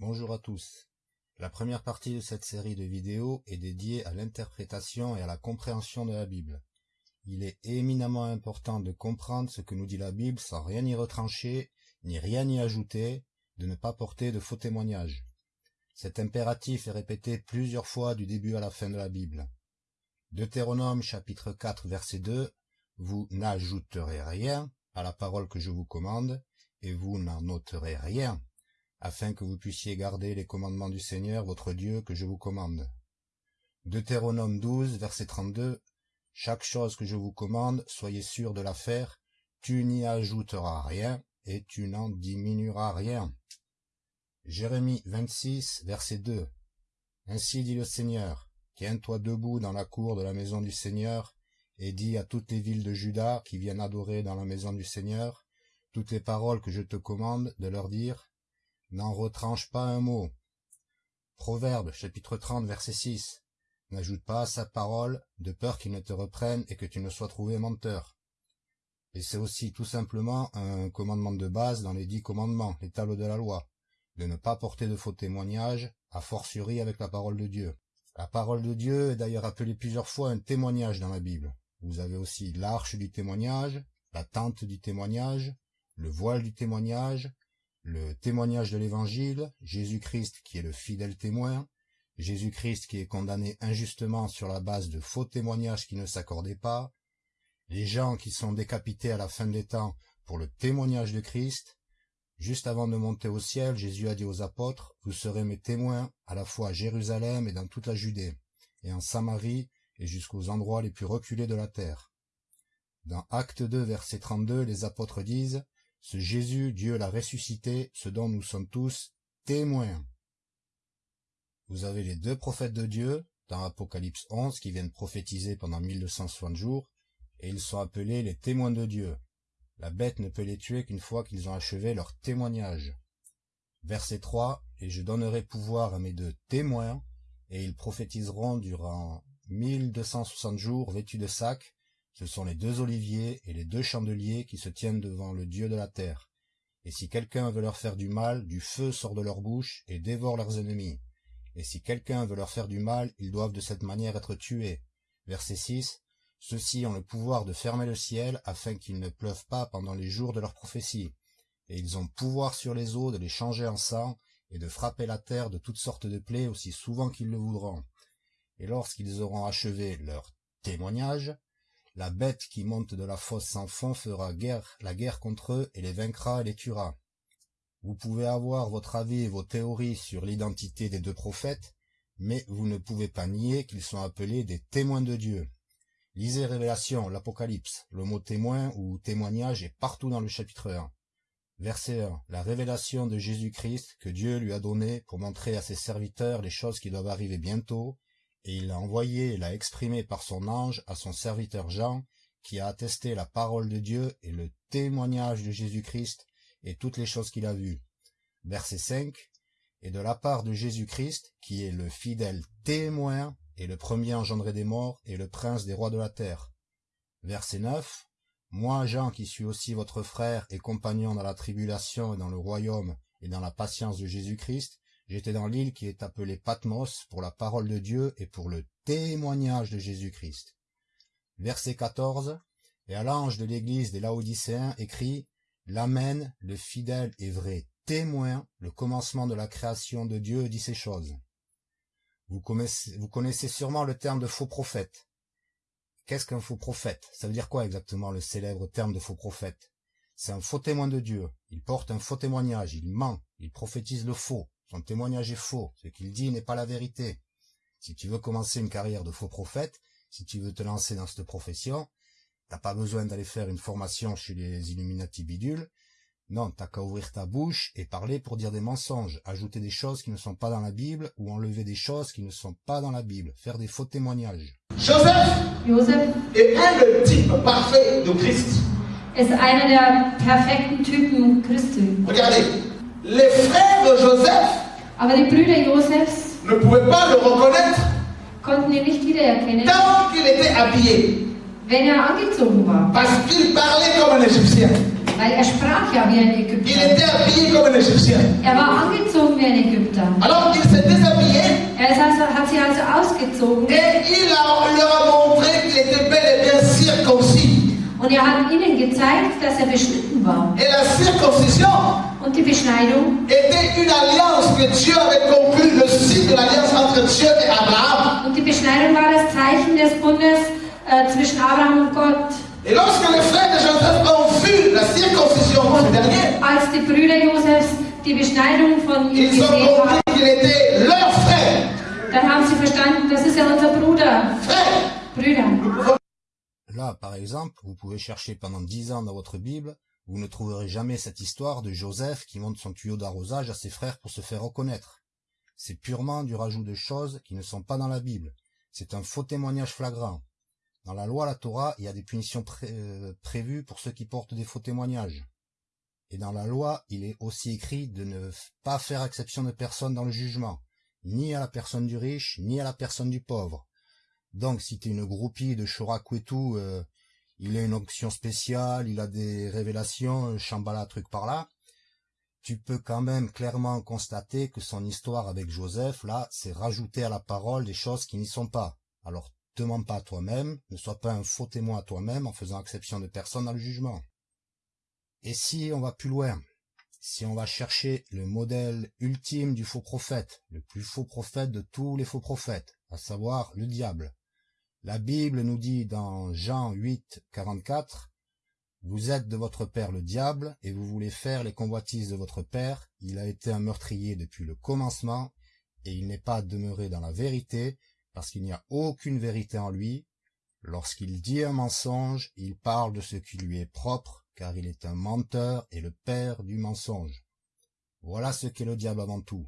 Bonjour à tous. La première partie de cette série de vidéos est dédiée à l'interprétation et à la compréhension de la Bible. Il est éminemment important de comprendre ce que nous dit la Bible sans rien y retrancher, ni rien y ajouter, de ne pas porter de faux témoignages. Cet impératif est répété plusieurs fois du début à la fin de la Bible. Deutéronome chapitre 4 verset 2 Vous n'ajouterez rien à la parole que je vous commande, et vous n'en ôterez rien afin que vous puissiez garder les commandements du Seigneur votre Dieu que je vous commande. Deutéronome 12, verset 32 Chaque chose que je vous commande, soyez sûr de la faire, tu n'y ajouteras rien, et tu n'en diminueras rien. Jérémie 26, verset 2 Ainsi dit le Seigneur, tiens-toi debout dans la cour de la maison du Seigneur, et dis à toutes les villes de Juda qui viennent adorer dans la maison du Seigneur, toutes les paroles que je te commande de leur dire, N'en retranche pas un mot. Proverbe, chapitre 30, verset 6. N'ajoute pas à sa parole, de peur qu'il ne te reprenne et que tu ne sois trouvé menteur. Et c'est aussi tout simplement un commandement de base dans les dix commandements, les tables de la loi, de ne pas porter de faux témoignages, a fortiori avec la parole de Dieu. La parole de Dieu est d'ailleurs appelée plusieurs fois un témoignage dans la Bible. Vous avez aussi l'arche du témoignage, la tente du témoignage, le voile du témoignage, le témoignage de l'Évangile, Jésus-Christ qui est le fidèle témoin, Jésus-Christ qui est condamné injustement sur la base de faux témoignages qui ne s'accordaient pas, les gens qui sont décapités à la fin des temps pour le témoignage de Christ. Juste avant de monter au ciel, Jésus a dit aux apôtres, vous serez mes témoins à la fois à Jérusalem et dans toute la Judée, et en Samarie et jusqu'aux endroits les plus reculés de la terre. Dans Acte 2, verset 32, les apôtres disent, ce Jésus, Dieu l'a ressuscité, ce dont nous sommes tous témoins. Vous avez les deux prophètes de Dieu, dans Apocalypse 11, qui viennent prophétiser pendant 1260 jours, et ils sont appelés les témoins de Dieu. La bête ne peut les tuer qu'une fois qu'ils ont achevé leur témoignage. Verset 3, Et je donnerai pouvoir à mes deux témoins, et ils prophétiseront durant 1260 jours vêtus de sacs, ce sont les deux oliviers et les deux chandeliers qui se tiennent devant le Dieu de la terre. Et si quelqu'un veut leur faire du mal, du feu sort de leur bouche et dévore leurs ennemis. Et si quelqu'un veut leur faire du mal, ils doivent de cette manière être tués. Verset 6. Ceux-ci ont le pouvoir de fermer le ciel afin qu'il ne pleuve pas pendant les jours de leur prophétie. Et ils ont pouvoir sur les eaux de les changer en sang et de frapper la terre de toutes sortes de plaies aussi souvent qu'ils le voudront. Et lorsqu'ils auront achevé leur témoignage, la bête qui monte de la fosse sans fond fera guerre, la guerre contre eux et les vaincra et les tuera. Vous pouvez avoir votre avis et vos théories sur l'identité des deux prophètes, mais vous ne pouvez pas nier qu'ils sont appelés des témoins de Dieu. Lisez Révélation, l'Apocalypse, le mot témoin ou témoignage est partout dans le chapitre 1. Verset 1. La révélation de Jésus-Christ que Dieu lui a donnée pour montrer à ses serviteurs les choses qui doivent arriver bientôt et il l'a envoyé et l'a exprimé par son ange à son serviteur Jean, qui a attesté la parole de Dieu et le témoignage de Jésus-Christ et toutes les choses qu'il a vues. Verset 5. Et de la part de Jésus-Christ, qui est le fidèle témoin et le premier engendré des morts et le prince des rois de la terre. Verset 9. Moi, Jean, qui suis aussi votre frère et compagnon dans la tribulation et dans le royaume et dans la patience de Jésus-Christ, J'étais dans l'île qui est appelée Patmos pour la parole de Dieu et pour le témoignage de Jésus-Christ. Verset 14. Et à l'ange de l'église des Laodicéens écrit L'Amen, le fidèle et vrai témoin, le commencement de la création de Dieu dit ces choses. Vous connaissez, vous connaissez sûrement le terme de faux prophète. Qu'est-ce qu'un faux prophète? Ça veut dire quoi exactement le célèbre terme de faux prophète? C'est un faux témoin de Dieu. Il porte un faux témoignage, il ment, il prophétise le faux. Son témoignage est faux, ce qu'il dit n'est pas la vérité. Si tu veux commencer une carrière de faux prophète, si tu veux te lancer dans cette profession, t'as pas besoin d'aller faire une formation chez les Illuminati bidules. Non, t'as qu'à ouvrir ta bouche et parler pour dire des mensonges, ajouter des choses qui ne sont pas dans la Bible ou enlever des choses qui ne sont pas dans la Bible, faire des faux témoignages. Joseph, est un le type parfait de Christ. ist einer der perfekten Typen Christi. Regardez, les frères de Joseph Aber die Brüder Josefs ne pouvaient pas le reconnaître konnten ihn nicht wiedererkennen, tant qu'il était habillé, wenn er angezogen war. parce qu'il parlait comme un Égyptien. Weil er sprach ja wie ein Il Ägypter. était habillé comme un Égyptien. Er war angezogen wie ein Ägypter. Alors il s'est déshabillé Er ist also, hat sich also ausgezogen et il a- leur a montré qu'il était bel et bien circoncis. und er hat ihnen gezeigt, dass er beschnitten war. Et la circoncision Und die Beschneidung était une alliance que Dieu avait conclue, le signe de l'alliance entre Dieu et Abraham. Und die Beschneidung war das Zeichen des Bundes äh, zwischen Abraham und Gott. Et lorsque les frères de Joseph ont vu la circoncision de ce dernier, Als die Brüder Josefs die Beschneidung von ihm gesehen haben, dann haben sie verstanden, das ist ja unser Bruder. Frère. Brüder. Là, par exemple, vous pouvez chercher pendant dix ans dans votre Bible, vous ne trouverez jamais cette histoire de Joseph qui monte son tuyau d'arrosage à ses frères pour se faire reconnaître. C'est purement du rajout de choses qui ne sont pas dans la Bible. C'est un faux témoignage flagrant. Dans la loi, la Torah, il y a des punitions euh, prévues pour ceux qui portent des faux témoignages. Et dans la loi, il est aussi écrit de ne pas faire exception de personne dans le jugement, ni à la personne du riche, ni à la personne du pauvre. Donc, si t'es une groupie de il a une onction spéciale, il a des révélations, chambala, truc par là, tu peux quand même clairement constater que son histoire avec Joseph, là, c'est rajouter à la parole des choses qui n'y sont pas. Alors, te mens pas à toi-même, ne sois pas un faux témoin à toi-même en faisant exception de personne dans le jugement. Et si on va plus loin, si on va chercher le modèle ultime du faux prophète, le plus faux prophète de tous les faux prophètes, à savoir le diable, la Bible nous dit dans Jean 8, 44, Vous êtes de votre père le diable, et vous voulez faire les convoitises de votre père. Il a été un meurtrier depuis le commencement, et il n'est pas demeuré dans la vérité, parce qu'il n'y a aucune vérité en lui. Lorsqu'il dit un mensonge, il parle de ce qui lui est propre, car il est un menteur et le père du mensonge. Voilà ce qu'est le diable avant tout.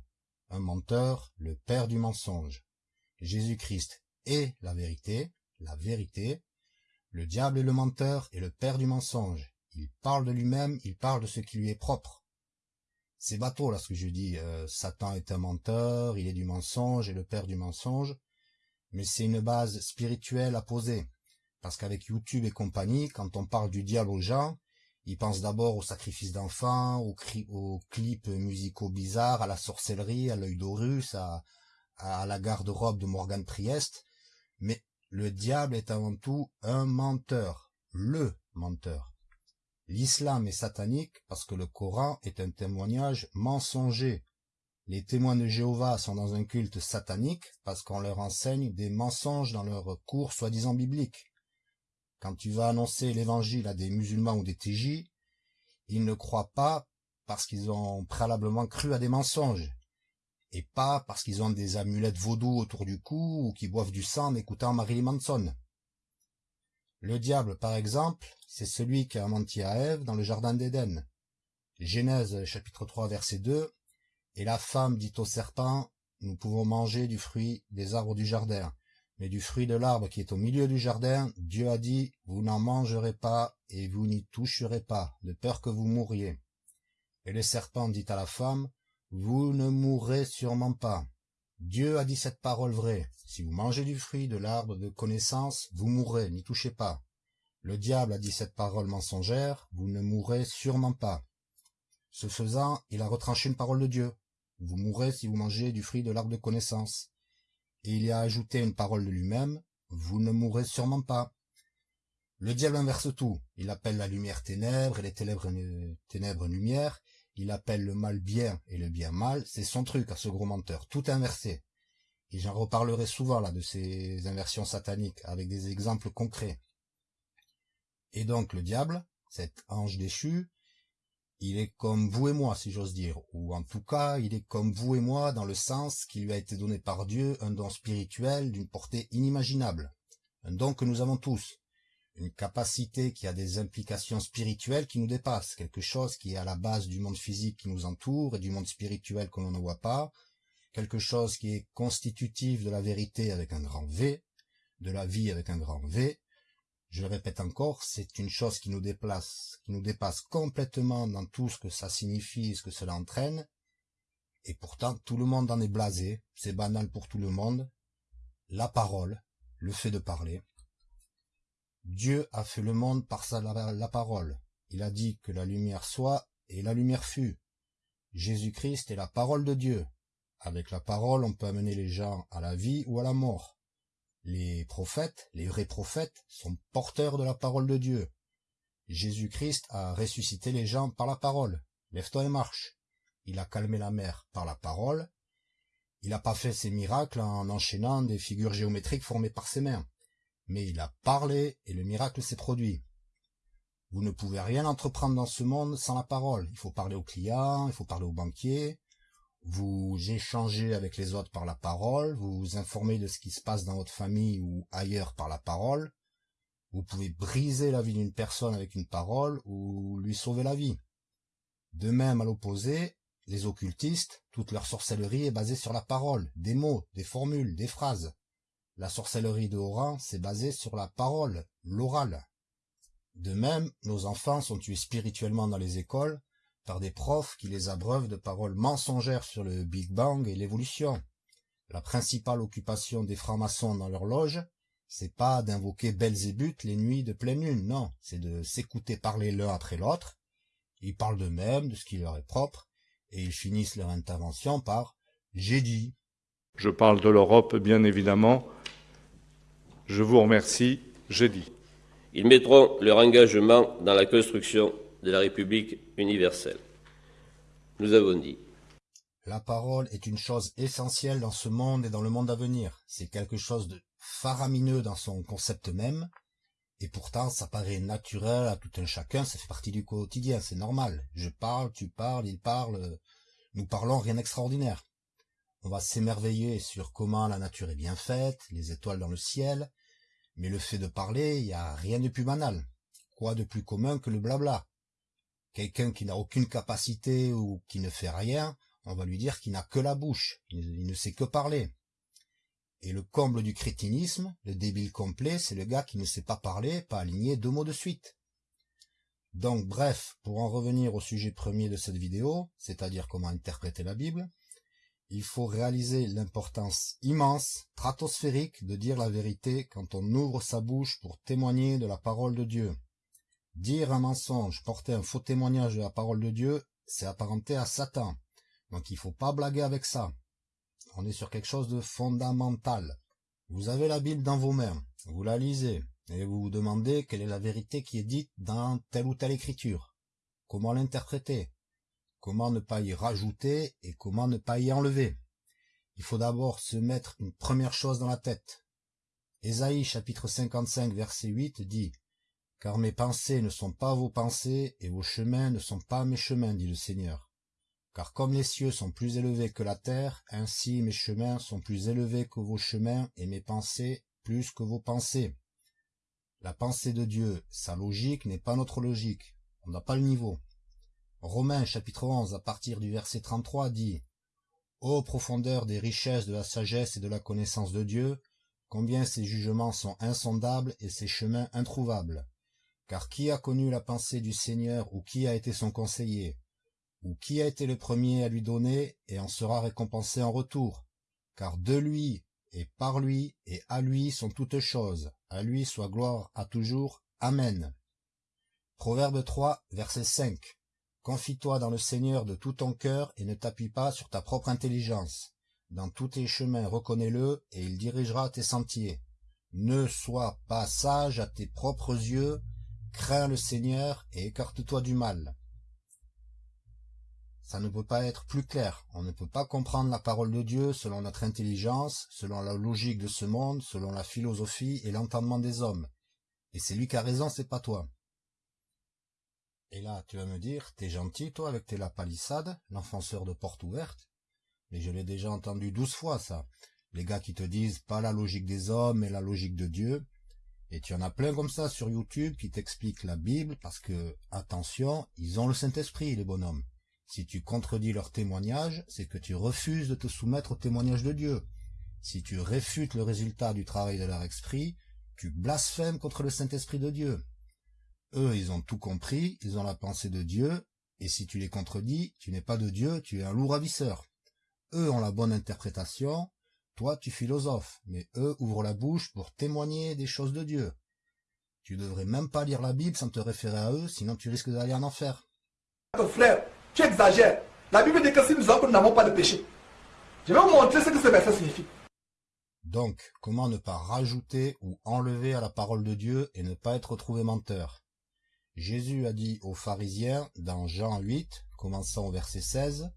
Un menteur, le père du mensonge. Jésus-Christ est la vérité, la vérité. Le diable est le menteur et le père du mensonge. Il parle de lui-même, il parle de ce qui lui est propre. C'est bateau là ce que je dis. euh, Satan est un menteur, il est du mensonge et le père du mensonge. Mais c'est une base spirituelle à poser. Parce qu'avec YouTube et compagnie, quand on parle du diable aux gens, ils pensent d'abord au sacrifice d'enfants, aux, aux clips musicaux bizarres, à la sorcellerie, à l'œil d'Horus, à, à la garde-robe de Morgan Priest. Mais le diable est avant tout un menteur, le menteur. L'islam est satanique parce que le Coran est un témoignage mensonger. Les témoins de Jéhovah sont dans un culte satanique parce qu'on leur enseigne des mensonges dans leurs cours soi-disant bibliques. Quand tu vas annoncer l'évangile à des musulmans ou des TJ, ils ne croient pas parce qu'ils ont préalablement cru à des mensonges et pas parce qu'ils ont des amulettes vaudou autour du cou ou qu'ils boivent du sang en écoutant Marilyn Manson. Le diable, par exemple, c'est celui qui a menti à Ève dans le jardin d'Éden. Genèse chapitre 3 verset 2 Et la femme dit au serpent, nous pouvons manger du fruit des arbres du jardin, mais du fruit de l'arbre qui est au milieu du jardin, Dieu a dit, vous n'en mangerez pas et vous n'y toucherez pas, de peur que vous mouriez. Et le serpent dit à la femme, vous ne mourrez sûrement pas. Dieu a dit cette parole vraie. Si vous mangez du fruit de l'arbre de connaissance, vous mourrez, n'y touchez pas. Le diable a dit cette parole mensongère, vous ne mourrez sûrement pas. Ce faisant, il a retranché une parole de Dieu. Vous mourrez si vous mangez du fruit de l'arbre de connaissance. Et il y a ajouté une parole de lui-même, vous ne mourrez sûrement pas. Le diable inverse tout. Il appelle la lumière ténèbres et les ténèbres, ténèbres lumière. Il appelle le mal bien et le bien mal. C'est son truc à ce gros menteur. Tout inversé. Et j'en reparlerai souvent là de ces inversions sataniques avec des exemples concrets. Et donc le diable, cet ange déchu, il est comme vous et moi, si j'ose dire, ou en tout cas, il est comme vous et moi dans le sens qu'il lui a été donné par Dieu un don spirituel d'une portée inimaginable, un don que nous avons tous, une capacité qui a des implications spirituelles qui nous dépassent, quelque chose qui est à la base du monde physique qui nous entoure et du monde spirituel que l'on ne voit pas, quelque chose qui est constitutif de la vérité avec un grand V, de la vie avec un grand V, je le répète encore, c'est une chose qui nous déplace, qui nous dépasse complètement dans tout ce que ça signifie, ce que cela entraîne, et pourtant tout le monde en est blasé, c'est banal pour tout le monde, la parole, le fait de parler. Dieu a fait le monde par sa, la, la parole. Il a dit que la lumière soit, et la lumière fut. Jésus-Christ est la parole de Dieu. Avec la parole, on peut amener les gens à la vie ou à la mort. Les prophètes, les vrais prophètes, sont porteurs de la parole de Dieu. Jésus-Christ a ressuscité les gens par la parole. Lève-toi et marche. Il a calmé la mer par la parole. Il n'a pas fait ses miracles en enchaînant des figures géométriques formées par ses mains. Mais il a parlé et le miracle s'est produit. Vous ne pouvez rien entreprendre dans ce monde sans la parole. Il faut parler aux clients, il faut parler aux banquiers. Vous échangez avec les autres par la parole, vous vous informez de ce qui se passe dans votre famille ou ailleurs par la parole. Vous pouvez briser la vie d'une personne avec une parole ou lui sauver la vie. De même, à l'opposé, les occultistes, toute leur sorcellerie est basée sur la parole, des mots, des formules, des phrases. La sorcellerie de Oran, c'est basé sur la parole, l'oral. De même, nos enfants sont tués spirituellement dans les écoles par des profs qui les abreuvent de paroles mensongères sur le Big Bang et l'évolution. La principale occupation des francs-maçons dans leur loge, c'est pas d'invoquer Belzébuth les nuits de pleine lune, non, c'est de s'écouter parler l'un après l'autre. Ils parlent d'eux-mêmes, de ce qui leur est propre, et ils finissent leur intervention par « j'ai dit ». Je parle de l'Europe, bien évidemment. Je vous remercie, j'ai dit. Ils mettront leur engagement dans la construction de la République universelle. Nous avons dit. La parole est une chose essentielle dans ce monde et dans le monde à venir. C'est quelque chose de faramineux dans son concept même, et pourtant ça paraît naturel à tout un chacun, ça fait partie du quotidien, c'est normal. Je parle, tu parles, il parle, nous parlons rien d'extraordinaire. On va s'émerveiller sur comment la nature est bien faite, les étoiles dans le ciel, mais le fait de parler, il n'y a rien de plus banal. Quoi de plus commun que le blabla? Quelqu'un qui n'a aucune capacité ou qui ne fait rien, on va lui dire qu'il n'a que la bouche, il ne sait que parler. Et le comble du crétinisme, le débile complet, c'est le gars qui ne sait pas parler, pas aligner deux mots de suite. Donc bref, pour en revenir au sujet premier de cette vidéo, c'est-à-dire comment interpréter la Bible, il faut réaliser l'importance immense, stratosphérique, de dire la vérité quand on ouvre sa bouche pour témoigner de la parole de Dieu. Dire un mensonge, porter un faux témoignage de la parole de Dieu, c'est apparenté à Satan. Donc il faut pas blaguer avec ça. On est sur quelque chose de fondamental. Vous avez la Bible dans vos mains, vous la lisez, et vous vous demandez quelle est la vérité qui est dite dans telle ou telle écriture. Comment l'interpréter? Comment ne pas y rajouter et comment ne pas y enlever? Il faut d'abord se mettre une première chose dans la tête. Ésaïe chapitre 55 verset 8 dit « Car mes pensées ne sont pas vos pensées et vos chemins ne sont pas mes chemins, dit le Seigneur. Car comme les cieux sont plus élevés que la terre, ainsi mes chemins sont plus élevés que vos chemins et mes pensées plus que vos pensées. La pensée de Dieu, sa logique n'est pas notre logique. On n'a pas le niveau. Romains chapitre 11 à partir du verset 33 dit « Ô profondeur des richesses de la sagesse et de la connaissance de Dieu, combien ses jugements sont insondables et ses chemins introuvables. Car qui a connu la pensée du Seigneur ou qui a été son conseiller Ou qui a été le premier à lui donner et en sera récompensé en retour Car de lui et par lui et à lui sont toutes choses. À lui soit gloire à toujours. Amen. Proverbe 3, verset 5 Confie-toi dans le Seigneur de tout ton cœur et ne t'appuie pas sur ta propre intelligence. Dans tous tes chemins reconnais-le et il dirigera tes sentiers. Ne sois pas sage à tes propres yeux, crains le Seigneur et écarte-toi du mal. Ça ne peut pas être plus clair. On ne peut pas comprendre la parole de Dieu selon notre intelligence, selon la logique de ce monde, selon la philosophie et l'entendement des hommes. Et c'est lui qui a raison, c'est pas toi. Et là, tu vas me dire, t'es gentil, toi, avec tes lapalissades, l'enfonceur de porte ouverte. Mais je l'ai déjà entendu douze fois, ça. Les gars qui te disent pas la logique des hommes, mais la logique de Dieu. Et tu en as plein comme ça sur YouTube qui t'expliquent la Bible parce que, attention, ils ont le Saint-Esprit, les bonhommes. Si tu contredis leur témoignage, c'est que tu refuses de te soumettre au témoignage de Dieu. Si tu réfutes le résultat du travail de leur esprit, tu blasphèmes contre le Saint-Esprit de Dieu. Eux, ils ont tout compris, ils ont la pensée de Dieu, et si tu les contredis, tu n'es pas de Dieu, tu es un loup ravisseur. Eux ont la bonne interprétation, toi tu philosophes, mais eux ouvrent la bouche pour témoigner des choses de Dieu. Tu devrais même pas lire la Bible sans te référer à eux, sinon tu risques d'aller en enfer. Frère, tu exagères. La Bible dit que si nous avons, nous n'avons pas de péché. Je vais vous montrer ce que ce verset signifie. Donc, comment ne pas rajouter ou enlever à la parole de Dieu et ne pas être retrouvé menteur? Jésus a dit aux pharisiens dans Jean 8, commençant au verset 16,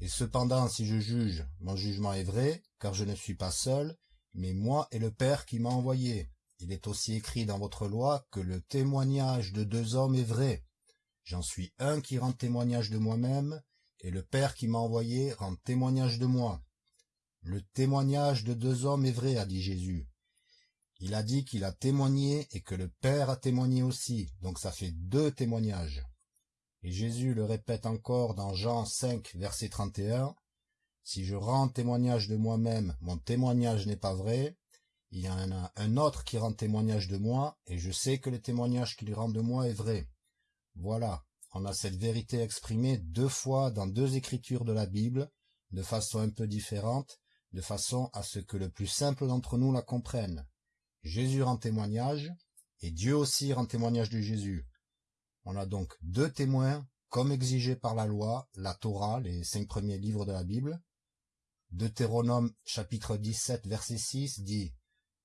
Et cependant, si je juge, mon jugement est vrai, car je ne suis pas seul, mais moi et le Père qui m'a envoyé. Il est aussi écrit dans votre loi que le témoignage de deux hommes est vrai. J'en suis un qui rend témoignage de moi-même, et le Père qui m'a envoyé rend témoignage de moi. Le témoignage de deux hommes est vrai, a dit Jésus. Il a dit qu'il a témoigné et que le Père a témoigné aussi, donc ça fait deux témoignages. Et Jésus le répète encore dans Jean 5, verset 31, Si je rends témoignage de moi-même, mon témoignage n'est pas vrai, il y en a un autre qui rend témoignage de moi, et je sais que le témoignage qu'il rend de moi est vrai. Voilà, on a cette vérité exprimée deux fois dans deux écritures de la Bible, de façon un peu différente, de façon à ce que le plus simple d'entre nous la comprenne. Jésus rend témoignage, et Dieu aussi rend témoignage de Jésus. On a donc deux témoins, comme exigé par la loi, la Torah, les cinq premiers livres de la Bible. Deutéronome chapitre 17 verset 6 dit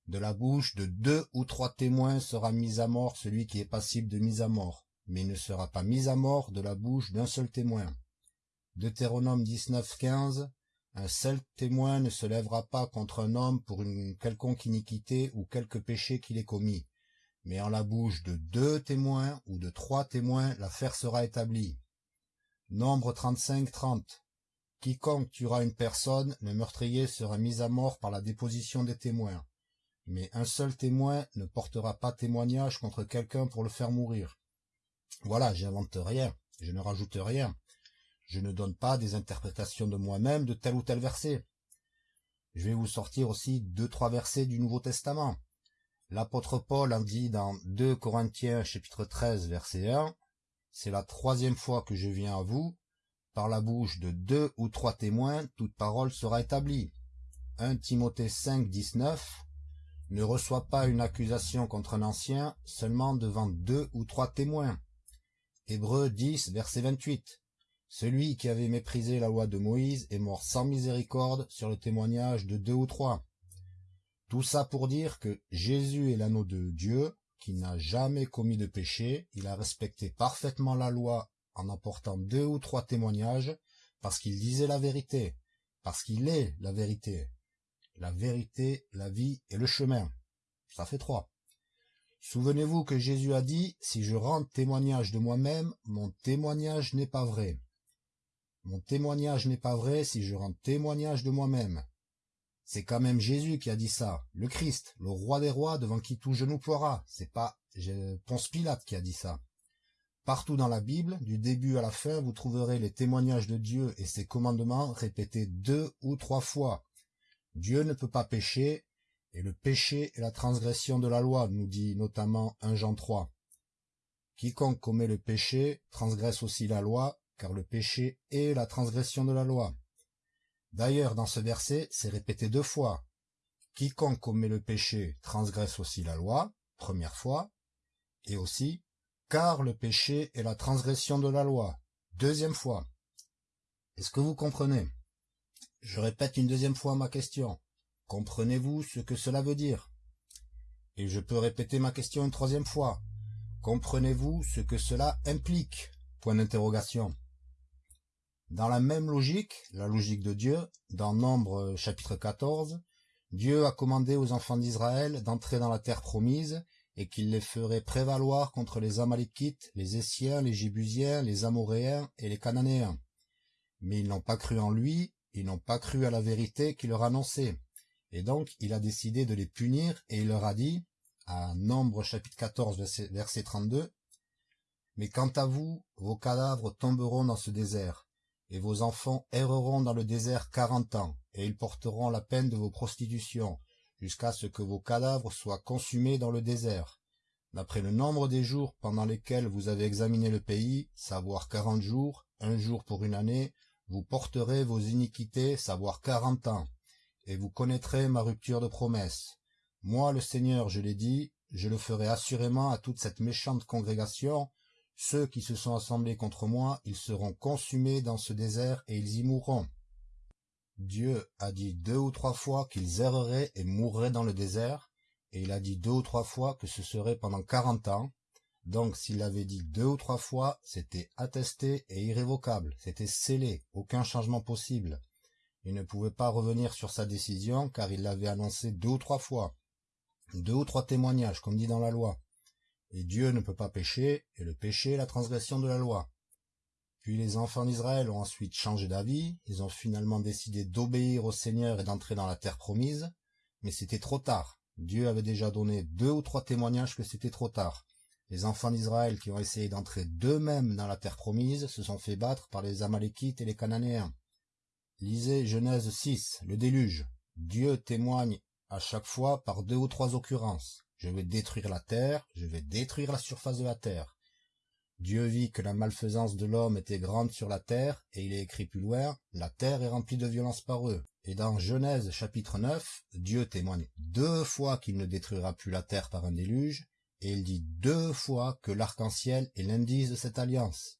De la bouche de deux ou trois témoins sera mis à mort celui qui est passible de mise à mort, mais il ne sera pas mis à mort de la bouche d'un seul témoin. Deutéronome 19 15 un seul témoin ne se lèvera pas contre un homme pour une quelconque iniquité ou quelque péché qu'il ait commis. Mais en la bouche de deux témoins ou de trois témoins, l'affaire sera établie. Nombre 35-30. Quiconque tuera une personne, le meurtrier sera mis à mort par la déposition des témoins. Mais un seul témoin ne portera pas témoignage contre quelqu'un pour le faire mourir. Voilà, j'invente rien, je ne rajoute rien. Je ne donne pas des interprétations de moi-même de tel ou tel verset. Je vais vous sortir aussi deux, trois versets du Nouveau Testament. L'apôtre Paul en dit dans 2 Corinthiens chapitre 13 verset 1, C'est la troisième fois que je viens à vous, par la bouche de deux ou trois témoins, toute parole sera établie. 1 Timothée 5, 19, Ne reçois pas une accusation contre un ancien seulement devant deux ou trois témoins. Hébreux 10, verset 28. Celui qui avait méprisé la loi de Moïse est mort sans miséricorde sur le témoignage de deux ou trois. Tout ça pour dire que Jésus est l'anneau de Dieu, qui n'a jamais commis de péché, il a respecté parfaitement la loi en apportant deux ou trois témoignages, parce qu'il disait la vérité, parce qu'il est la vérité. La vérité, la vie et le chemin. Ça fait trois. Souvenez-vous que Jésus a dit, si je rends témoignage de moi-même, mon témoignage n'est pas vrai. Mon témoignage n'est pas vrai si je rends témoignage de moi-même. C'est quand même Jésus qui a dit ça, le Christ, le roi des rois devant qui tout genou ploiera. C'est pas Ponce Pilate qui a dit ça. Partout dans la Bible, du début à la fin, vous trouverez les témoignages de Dieu et ses commandements répétés deux ou trois fois. Dieu ne peut pas pécher, et le péché est la transgression de la loi, nous dit notamment 1 Jean 3. Quiconque commet le péché transgresse aussi la loi, car le péché est la transgression de la loi. D'ailleurs, dans ce verset, c'est répété deux fois. Quiconque commet le péché transgresse aussi la loi, première fois, et aussi, car le péché est la transgression de la loi, deuxième fois. Est-ce que vous comprenez? Je répète une deuxième fois ma question. Comprenez-vous ce que cela veut dire? Et je peux répéter ma question une troisième fois. Comprenez-vous ce que cela implique? Point d'interrogation. Dans la même logique, la logique de Dieu, dans Nombre chapitre 14, Dieu a commandé aux enfants d'Israël d'entrer dans la terre promise et qu'il les ferait prévaloir contre les Amalékites, les Essiens, les Jébusiens, les Amoréens et les Cananéens. Mais ils n'ont pas cru en lui, ils n'ont pas cru à la vérité qu'il leur annonçait. Et donc il a décidé de les punir et il leur a dit, à Nombre chapitre 14 verset 32, Mais quant à vous, vos cadavres tomberont dans ce désert et vos enfants erreront dans le désert quarante ans, et ils porteront la peine de vos prostitutions, jusqu'à ce que vos cadavres soient consumés dans le désert. D'après le nombre des jours pendant lesquels vous avez examiné le pays, savoir quarante jours, un jour pour une année, vous porterez vos iniquités, savoir quarante ans, et vous connaîtrez ma rupture de promesse. Moi, le Seigneur, je l'ai dit, je le ferai assurément à toute cette méchante congrégation. Ceux qui se sont assemblés contre moi, ils seront consumés dans ce désert et ils y mourront. Dieu a dit deux ou trois fois qu'ils erreraient et mourraient dans le désert, et il a dit deux ou trois fois que ce serait pendant quarante ans. Donc s'il avait dit deux ou trois fois, c'était attesté et irrévocable, c'était scellé, aucun changement possible. Il ne pouvait pas revenir sur sa décision car il l'avait annoncé deux ou trois fois. Deux ou trois témoignages, comme dit dans la loi. Et Dieu ne peut pas pécher, et le péché est la transgression de la loi. Puis les enfants d'Israël ont ensuite changé d'avis, ils ont finalement décidé d'obéir au Seigneur et d'entrer dans la terre promise, mais c'était trop tard. Dieu avait déjà donné deux ou trois témoignages que c'était trop tard. Les enfants d'Israël qui ont essayé d'entrer d'eux-mêmes dans la terre promise se sont fait battre par les Amalékites et les Cananéens. Lisez Genèse 6, le déluge. Dieu témoigne à chaque fois par deux ou trois occurrences. Je vais détruire la terre, je vais détruire la surface de la terre. Dieu vit que la malfaisance de l'homme était grande sur la terre, et il est écrit plus loin, la terre est remplie de violence par eux. Et dans Genèse chapitre 9, Dieu témoigne deux fois qu'il ne détruira plus la terre par un déluge, et il dit deux fois que l'arc-en-ciel est l'indice de cette alliance.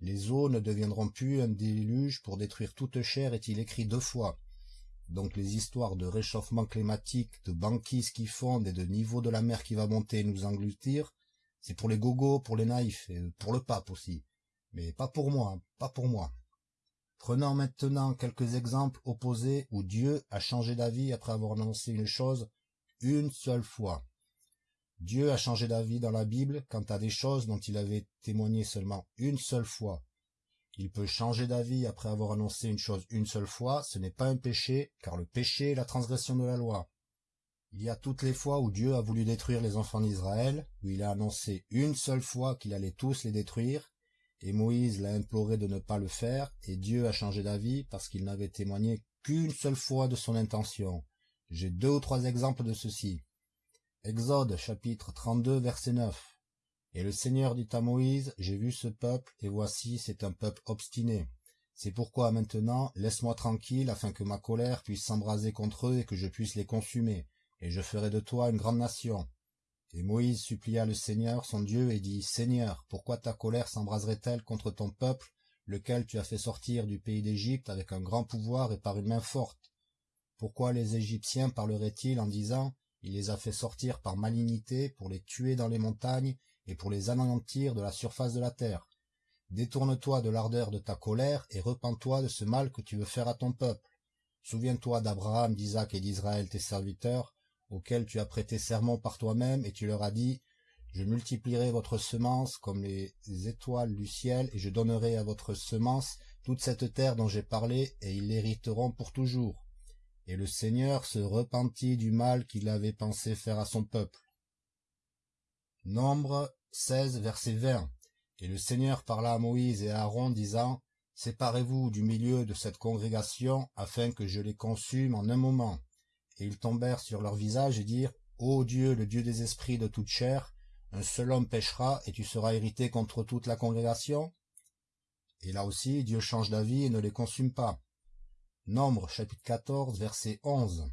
Les eaux ne deviendront plus un déluge pour détruire toute chair, est-il écrit deux fois. Donc les histoires de réchauffement climatique, de banquises qui fondent et de niveau de la mer qui va monter nous engloutir, c'est pour les gogos, pour les naïfs, et pour le pape aussi. Mais pas pour moi, pas pour moi. Prenons maintenant quelques exemples opposés où Dieu a changé d'avis après avoir annoncé une chose une seule fois. Dieu a changé d'avis dans la Bible quant à des choses dont il avait témoigné seulement une seule fois. Il peut changer d'avis après avoir annoncé une chose une seule fois, ce n'est pas un péché, car le péché est la transgression de la loi. Il y a toutes les fois où Dieu a voulu détruire les enfants d'Israël, où il a annoncé une seule fois qu'il allait tous les détruire, et Moïse l'a imploré de ne pas le faire, et Dieu a changé d'avis parce qu'il n'avait témoigné qu'une seule fois de son intention. J'ai deux ou trois exemples de ceci. Exode chapitre 32 verset 9. Et le Seigneur dit à Moïse, J'ai vu ce peuple, et voici c'est un peuple obstiné. C'est pourquoi maintenant laisse-moi tranquille afin que ma colère puisse s'embraser contre eux et que je puisse les consumer et je ferai de toi une grande nation. Et Moïse supplia le Seigneur son Dieu et dit, Seigneur, pourquoi ta colère s'embraserait-elle contre ton peuple, lequel tu as fait sortir du pays d'Égypte avec un grand pouvoir et par une main forte? Pourquoi les Égyptiens parleraient-ils en disant, Il les a fait sortir par malignité pour les tuer dans les montagnes et pour les anéantir de la surface de la terre Détourne-toi de l'ardeur de ta colère et repens-toi de ce mal que tu veux faire à ton peuple. Souviens-toi d'Abraham, d'Isaac et d'Israël, tes serviteurs, auxquels tu as prêté serment par toi-même, et tu leur as dit, Je multiplierai votre semence comme les étoiles du ciel, et je donnerai à votre semence toute cette terre dont j'ai parlé, et ils l'hériteront pour toujours. Et le Seigneur se repentit du mal qu'il avait pensé faire à son peuple. Nombre 16, verset 20. Et le Seigneur parla à Moïse et à Aaron, disant, Séparez-vous du milieu de cette congrégation, afin que je les consume en un moment. Et ils tombèrent sur leur visage et dirent, Ô Dieu, le Dieu des esprits de toute chair, un seul homme péchera et tu seras irrité contre toute la congrégation Et là aussi, Dieu change d'avis et ne les consume pas. Nombre chapitre 14 verset 11.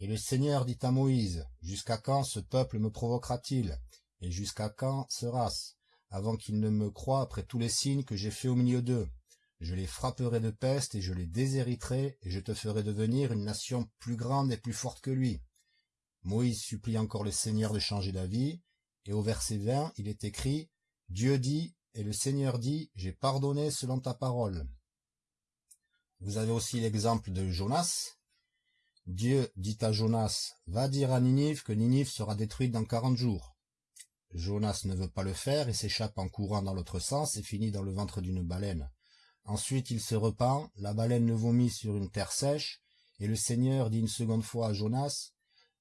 Et le Seigneur dit à Moïse, Jusqu'à quand ce peuple me provoquera-t-il? Et jusqu'à quand sera-ce? Avant qu'il ne me croie après tous les signes que j'ai faits au milieu d'eux je les frapperai de peste et je les déshériterai, et je te ferai devenir une nation plus grande et plus forte que lui. Moïse supplie encore le Seigneur de changer d'avis, et au verset 20, il est écrit, Dieu dit, et le Seigneur dit, j'ai pardonné selon ta parole. Vous avez aussi l'exemple de Jonas. Dieu dit à Jonas, va dire à Ninive que Ninive sera détruite dans quarante jours. Jonas ne veut pas le faire et s'échappe en courant dans l'autre sens et finit dans le ventre d'une baleine. Ensuite il se repent, la baleine le vomit sur une terre sèche, et le Seigneur dit une seconde fois à Jonas,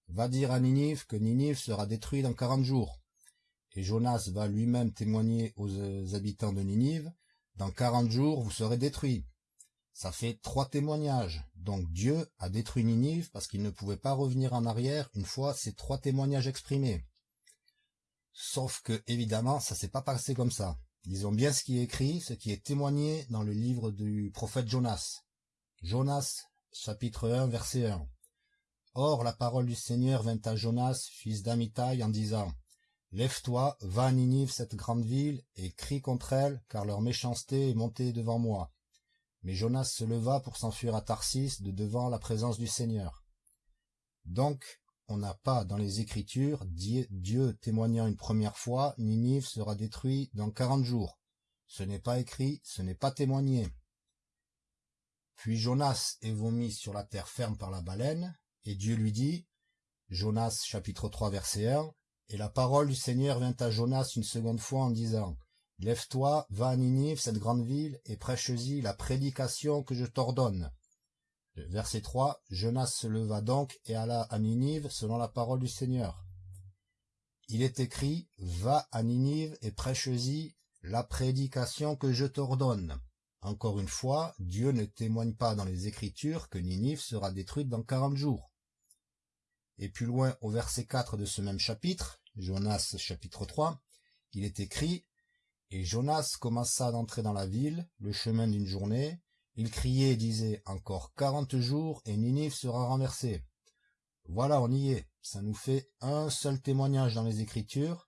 Va dire à Ninive que Ninive sera détruit dans quarante jours. Et Jonas va lui-même témoigner aux euh, habitants de Ninive, Dans quarante jours vous serez détruits. Ça fait trois témoignages. Donc Dieu a détruit Ninive parce qu'il ne pouvait pas revenir en arrière une fois ces trois témoignages exprimés. Sauf que, évidemment, ça s'est pas passé comme ça. Disons bien ce qui est écrit, ce qui est témoigné dans le livre du prophète Jonas. Jonas, chapitre 1, verset 1. Or la parole du Seigneur vint à Jonas, fils d'Amitai, en disant, Lève-toi, va à Ninive, cette grande ville, et crie contre elle, car leur méchanceté est montée devant moi. Mais Jonas se leva pour s'enfuir à Tarsis de devant la présence du Seigneur. Donc, on n'a pas dans les Écritures Dieu témoignant une première fois, Ninive sera détruit dans quarante jours. Ce n'est pas écrit, ce n'est pas témoigné. Puis Jonas est vomi sur la terre ferme par la baleine, et Dieu lui dit, Jonas chapitre 3 verset 1, et la parole du Seigneur vint à Jonas une seconde fois en disant, Lève-toi, va à Ninive, cette grande ville, et prêche-y la prédication que je t'ordonne. Verset 3, Jonas se leva donc et alla à Ninive selon la parole du Seigneur. Il est écrit, Va à Ninive et prêche-y la prédication que je t'ordonne. Encore une fois, Dieu ne témoigne pas dans les Écritures que Ninive sera détruite dans quarante jours. Et plus loin, au verset 4 de ce même chapitre, Jonas chapitre 3, il est écrit, Et Jonas commença d'entrer dans la ville, le chemin d'une journée, il criait et disait, Encore quarante jours, et Ninive sera renversée. Voilà, on y est, ça nous fait un seul témoignage dans les Écritures,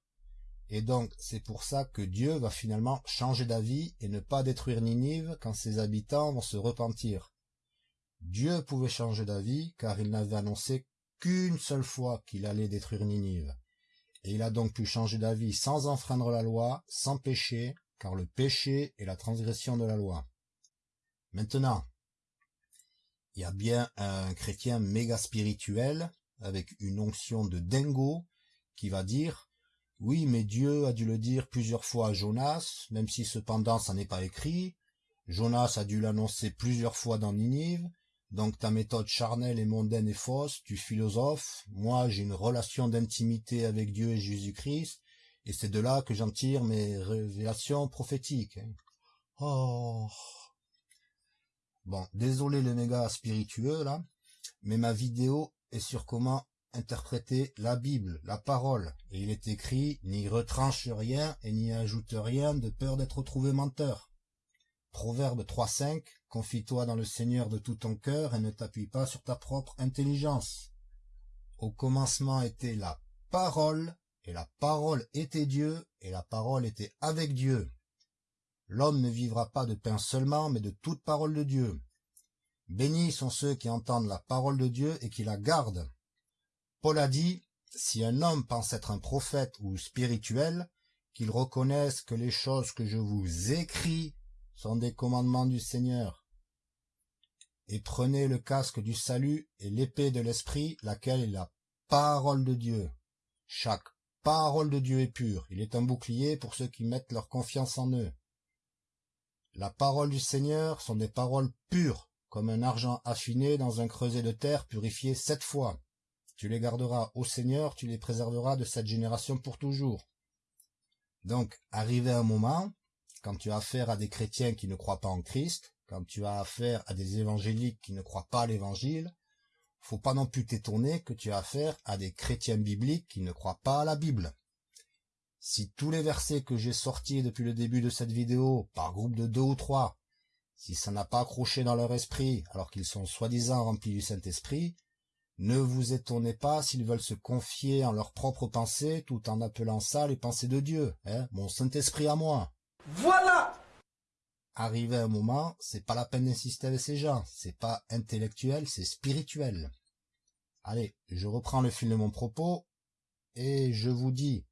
et donc c'est pour ça que Dieu va finalement changer d'avis et ne pas détruire Ninive quand ses habitants vont se repentir. Dieu pouvait changer d'avis car il n'avait annoncé qu'une seule fois qu'il allait détruire Ninive. Et il a donc pu changer d'avis sans enfreindre la loi, sans péché, car le péché est la transgression de la loi. Maintenant, il y a bien un chrétien méga spirituel, avec une onction de dingo, qui va dire, oui, mais Dieu a dû le dire plusieurs fois à Jonas, même si cependant ça n'est pas écrit. Jonas a dû l'annoncer plusieurs fois dans Ninive, donc ta méthode charnelle et mondaine est fausse, tu philosophes, moi j'ai une relation d'intimité avec Dieu et Jésus-Christ, et c'est de là que j'en tire mes révélations prophétiques. Hein. Oh. Bon, désolé le méga spiritueux là, mais ma vidéo est sur comment interpréter la Bible, la parole, et il est écrit, n'y retranche rien et n'y ajoute rien de peur d'être trouvé menteur. Proverbe 3.5, confie-toi dans le Seigneur de tout ton cœur et ne t'appuie pas sur ta propre intelligence. Au commencement était la parole, et la parole était Dieu, et la parole était avec Dieu. L'homme ne vivra pas de pain seulement, mais de toute parole de Dieu. Bénis sont ceux qui entendent la parole de Dieu et qui la gardent. Paul a dit, si un homme pense être un prophète ou spirituel, qu'il reconnaisse que les choses que je vous écris sont des commandements du Seigneur. Et prenez le casque du salut et l'épée de l'esprit, laquelle est la parole de Dieu. Chaque parole de Dieu est pure. Il est un bouclier pour ceux qui mettent leur confiance en eux. La parole du Seigneur sont des paroles pures, comme un argent affiné dans un creuset de terre purifié sept fois. Tu les garderas au Seigneur, tu les préserveras de cette génération pour toujours. Donc, arrivé un moment, quand tu as affaire à des chrétiens qui ne croient pas en Christ, quand tu as affaire à des évangéliques qui ne croient pas à l'évangile, faut pas non plus t'étonner que tu as affaire à des chrétiens bibliques qui ne croient pas à la Bible. Si tous les versets que j'ai sortis depuis le début de cette vidéo, par groupe de deux ou trois, si ça n'a pas accroché dans leur esprit alors qu'ils sont soi-disant remplis du Saint-Esprit, ne vous étonnez pas s'ils veulent se confier en leurs propres pensées tout en appelant ça les pensées de Dieu, hein, mon Saint-Esprit à moi. Arrivé un moment, c'est pas la peine d'insister avec ces gens, c'est pas intellectuel, c'est spirituel. Allez, je reprends le fil de mon propos, et je vous dis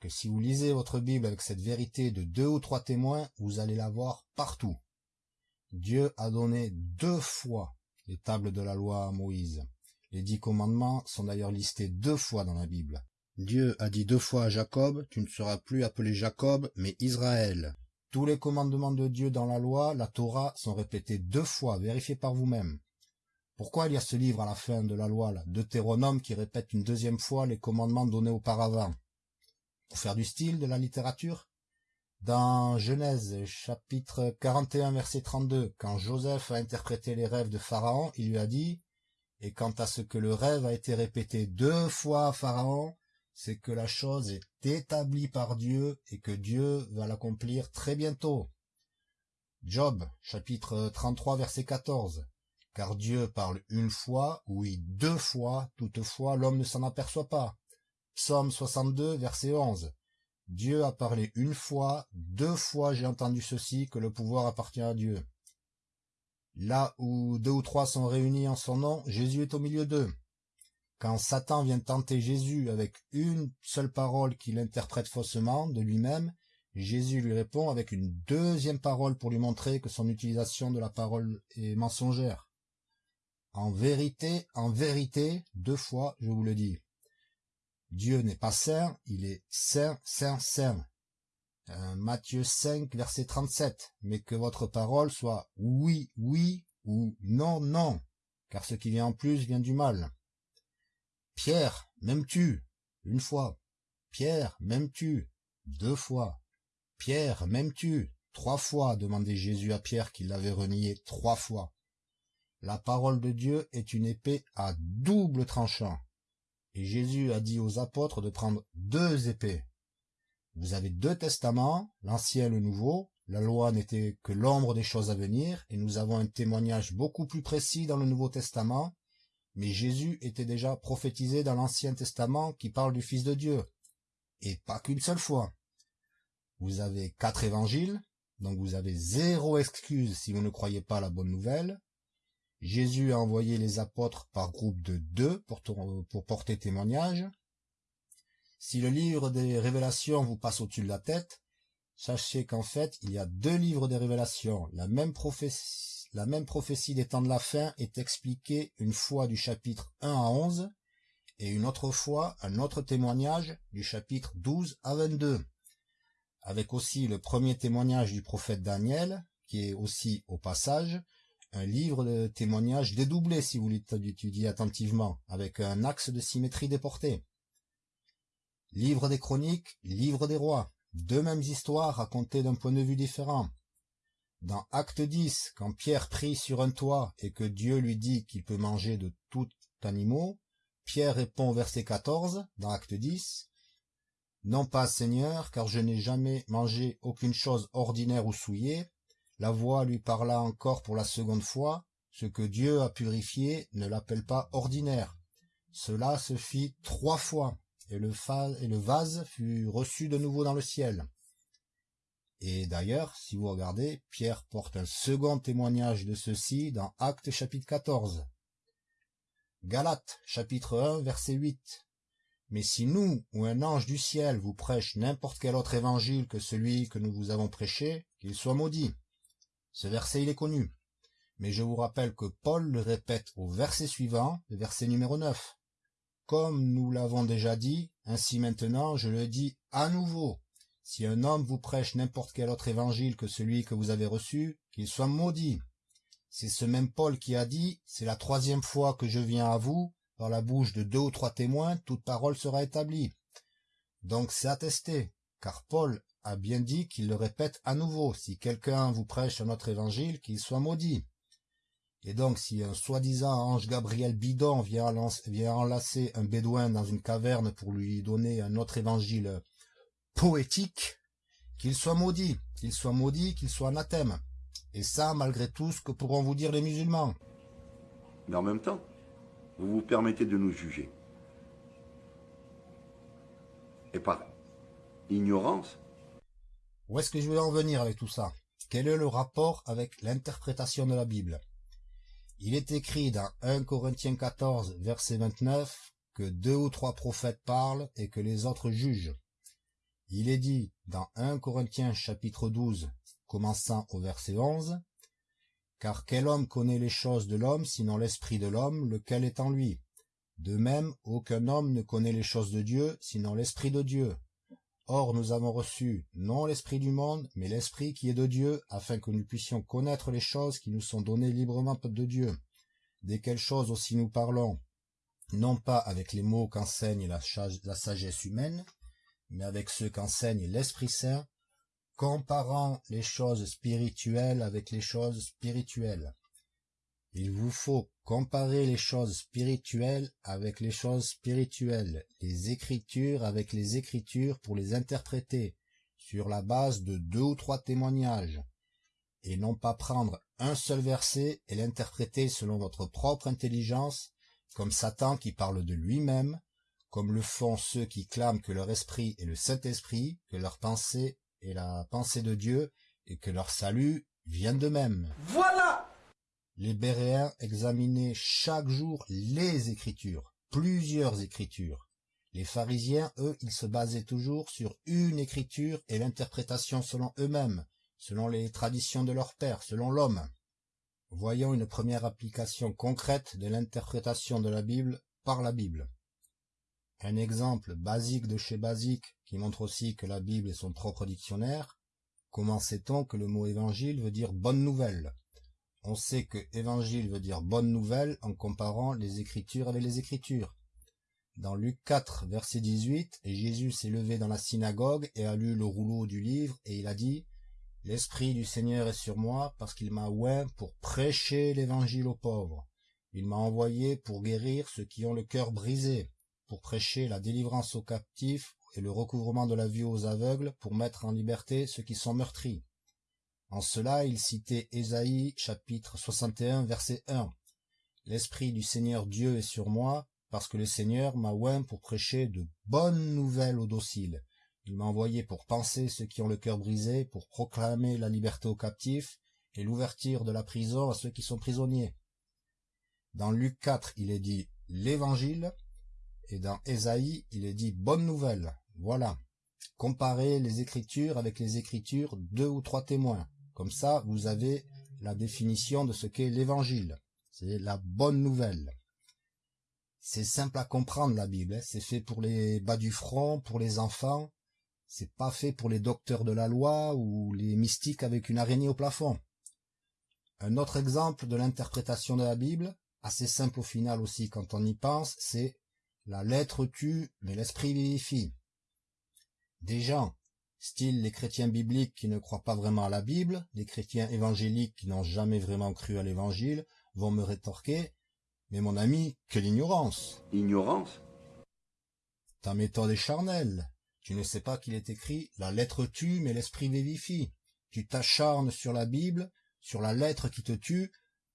que si vous lisez votre Bible avec cette vérité de deux ou trois témoins, vous allez la voir partout. Dieu a donné deux fois les tables de la loi à Moïse. Les dix commandements sont d'ailleurs listés deux fois dans la Bible. Dieu a dit deux fois à Jacob, tu ne seras plus appelé Jacob, mais Israël. Tous les commandements de Dieu dans la loi, la Torah, sont répétés deux fois, vérifiez par vous-même. Pourquoi il y a ce livre à la fin de la loi, là, Deutéronome, qui répète une deuxième fois les commandements donnés auparavant? Pour faire du style de la littérature? Dans Genèse, chapitre 41, verset 32, quand Joseph a interprété les rêves de Pharaon, il lui a dit, et quant à ce que le rêve a été répété deux fois à Pharaon, c'est que la chose est établie par Dieu et que Dieu va l'accomplir très bientôt. Job, chapitre 33, verset 14. car Dieu parle une fois, oui, deux fois, toutefois l'homme ne s'en aperçoit pas. Psaume 62, verset 11. Dieu a parlé une fois, deux fois j'ai entendu ceci, que le pouvoir appartient à Dieu. Là où deux ou trois sont réunis en son nom, Jésus est au milieu d'eux. Quand Satan vient tenter Jésus avec une seule parole qu'il interprète faussement de lui-même, Jésus lui répond avec une deuxième parole pour lui montrer que son utilisation de la parole est mensongère. En vérité, en vérité, deux fois, je vous le dis. Dieu n'est pas saint, il est saint, saint, saint. Euh, Matthieu 5, verset 37. Mais que votre parole soit oui, oui ou non, non, car ce qui vient en plus vient du mal. Pierre, m'aimes-tu? Une fois. Pierre, m'aimes-tu? Deux fois. Pierre, m'aimes-tu? Trois fois, demandait Jésus à Pierre qui l'avait renié trois fois. La parole de Dieu est une épée à double tranchant. Et Jésus a dit aux apôtres de prendre deux épées. Vous avez deux testaments, l'ancien et le nouveau. La loi n'était que l'ombre des choses à venir, et nous avons un témoignage beaucoup plus précis dans le Nouveau Testament. Mais Jésus était déjà prophétisé dans l'Ancien Testament qui parle du Fils de Dieu. Et pas qu'une seule fois. Vous avez quatre évangiles, donc vous avez zéro excuse si vous ne croyez pas la bonne nouvelle. Jésus a envoyé les apôtres par groupe de deux pour, pour porter témoignage. Si le livre des révélations vous passe au-dessus de la tête, sachez qu'en fait, il y a deux livres des révélations. La même prophétie, la même prophétie des temps de la fin est expliquée une fois du chapitre 1 à 11 et une autre fois un autre témoignage du chapitre 12 à 22. Avec aussi le premier témoignage du prophète Daniel, qui est aussi au passage un livre de témoignages dédoublé si vous l'étudiez attentivement, avec un axe de symétrie déporté. Livre des chroniques, livre des rois, deux mêmes histoires racontées d'un point de vue différent. Dans Acte 10, quand Pierre prie sur un toit et que Dieu lui dit qu'il peut manger de tout animaux, Pierre répond au verset 14, dans Acte 10, Non pas Seigneur, car je n'ai jamais mangé aucune chose ordinaire ou souillée, la voix lui parla encore pour la seconde fois, ce que Dieu a purifié ne l'appelle pas ordinaire. Cela se fit trois fois, et le vase fut reçu de nouveau dans le ciel. Et d'ailleurs, si vous regardez, Pierre porte un second témoignage de ceci dans Actes chapitre 14. Galates chapitre 1 verset 8. Mais si nous ou un ange du ciel vous prêche n'importe quel autre évangile que celui que nous vous avons prêché, qu'il soit maudit. Ce verset, il est connu. Mais je vous rappelle que Paul le répète au verset suivant, le verset numéro 9. Comme nous l'avons déjà dit, ainsi maintenant je le dis à nouveau. Si un homme vous prêche n'importe quel autre évangile que celui que vous avez reçu, qu'il soit maudit. C'est ce même Paul qui a dit, c'est la troisième fois que je viens à vous, dans la bouche de deux ou trois témoins, toute parole sera établie. Donc c'est attesté, car Paul a bien dit qu'il le répète à nouveau, si quelqu'un vous prêche un autre évangile, qu'il soit maudit. Et donc, si un soi-disant ange Gabriel bidon vient, vient enlacer un bédouin dans une caverne pour lui donner un autre évangile poétique, qu'il soit maudit, qu'il soit maudit, qu'il soit anathème. Et ça, malgré tout ce que pourront vous dire les musulmans. Mais en même temps, vous vous permettez de nous juger. Et par ignorance, où est-ce que je vais en venir avec tout ça? Quel est le rapport avec l'interprétation de la Bible? Il est écrit dans 1 Corinthiens 14, verset 29, que deux ou trois prophètes parlent et que les autres jugent. Il est dit dans 1 Corinthiens chapitre 12, commençant au verset 11, Car quel homme connaît les choses de l'homme sinon l'esprit de l'homme, lequel est en lui? De même, aucun homme ne connaît les choses de Dieu sinon l'esprit de Dieu. Or nous avons reçu non l'Esprit du monde, mais l'Esprit qui est de Dieu, afin que nous puissions connaître les choses qui nous sont données librement de Dieu. Desquelles choses aussi nous parlons, non pas avec les mots qu'enseigne la, la sagesse humaine, mais avec ceux qu'enseigne l'Esprit Saint, comparant les choses spirituelles avec les choses spirituelles. Il vous faut comparer les choses spirituelles avec les choses spirituelles, les écritures avec les écritures pour les interpréter sur la base de deux ou trois témoignages, et non pas prendre un seul verset et l'interpréter selon votre propre intelligence, comme Satan qui parle de lui-même, comme le font ceux qui clament que leur esprit est le Saint-Esprit, que leur pensée est la pensée de Dieu, et que leur salut vient d'eux-mêmes. Voilà Les Béréens examinaient chaque jour les Écritures, plusieurs Écritures. Les pharisiens, eux, ils se basaient toujours sur une Écriture et l'interprétation selon eux-mêmes, selon les traditions de leur père, selon l'homme. Voyons une première application concrète de l'interprétation de la Bible par la Bible. Un exemple basique de chez basique qui montre aussi que la Bible est son propre dictionnaire. Comment sait-on que le mot évangile veut dire bonne nouvelle? On sait que évangile veut dire bonne nouvelle en comparant les écritures avec les écritures. Dans Luc 4, verset 18, Jésus s'est levé dans la synagogue et a lu le rouleau du livre et il a dit L'Esprit du Seigneur est sur moi parce qu'il m'a oint pour prêcher l'évangile aux pauvres. Il m'a envoyé pour guérir ceux qui ont le cœur brisé, pour prêcher la délivrance aux captifs et le recouvrement de la vue aux aveugles, pour mettre en liberté ceux qui sont meurtris. En cela, il citait Ésaïe chapitre 61 verset 1. L'Esprit du Seigneur Dieu est sur moi, parce que le Seigneur m'a oint pour prêcher de bonnes nouvelles aux dociles. Il m'a envoyé pour penser ceux qui ont le cœur brisé, pour proclamer la liberté aux captifs et l'ouverture de la prison à ceux qui sont prisonniers. Dans Luc 4, il est dit l'évangile, et dans Ésaïe, il est dit bonne nouvelle. Voilà. Comparez les écritures avec les écritures, deux ou trois témoins. Comme ça, vous avez la définition de ce qu'est l'évangile. C'est la bonne nouvelle. C'est simple à comprendre la Bible, hein. c'est fait pour les bas du front, pour les enfants, c'est pas fait pour les docteurs de la loi ou les mystiques avec une araignée au plafond. Un autre exemple de l'interprétation de la Bible, assez simple au final aussi quand on y pense, c'est la lettre tue, mais l'esprit vivifie. Des gens, style les chrétiens bibliques qui ne croient pas vraiment à la Bible, les chrétiens évangéliques qui n'ont jamais vraiment cru à l'évangile, vont me rétorquer mais mon ami, quelle ignorance Ignorance Ta méthode est charnelle. Tu ne sais pas qu'il est écrit « La lettre tue, mais l'esprit vivifie ». Tu t'acharnes sur la Bible, sur la lettre qui te tue,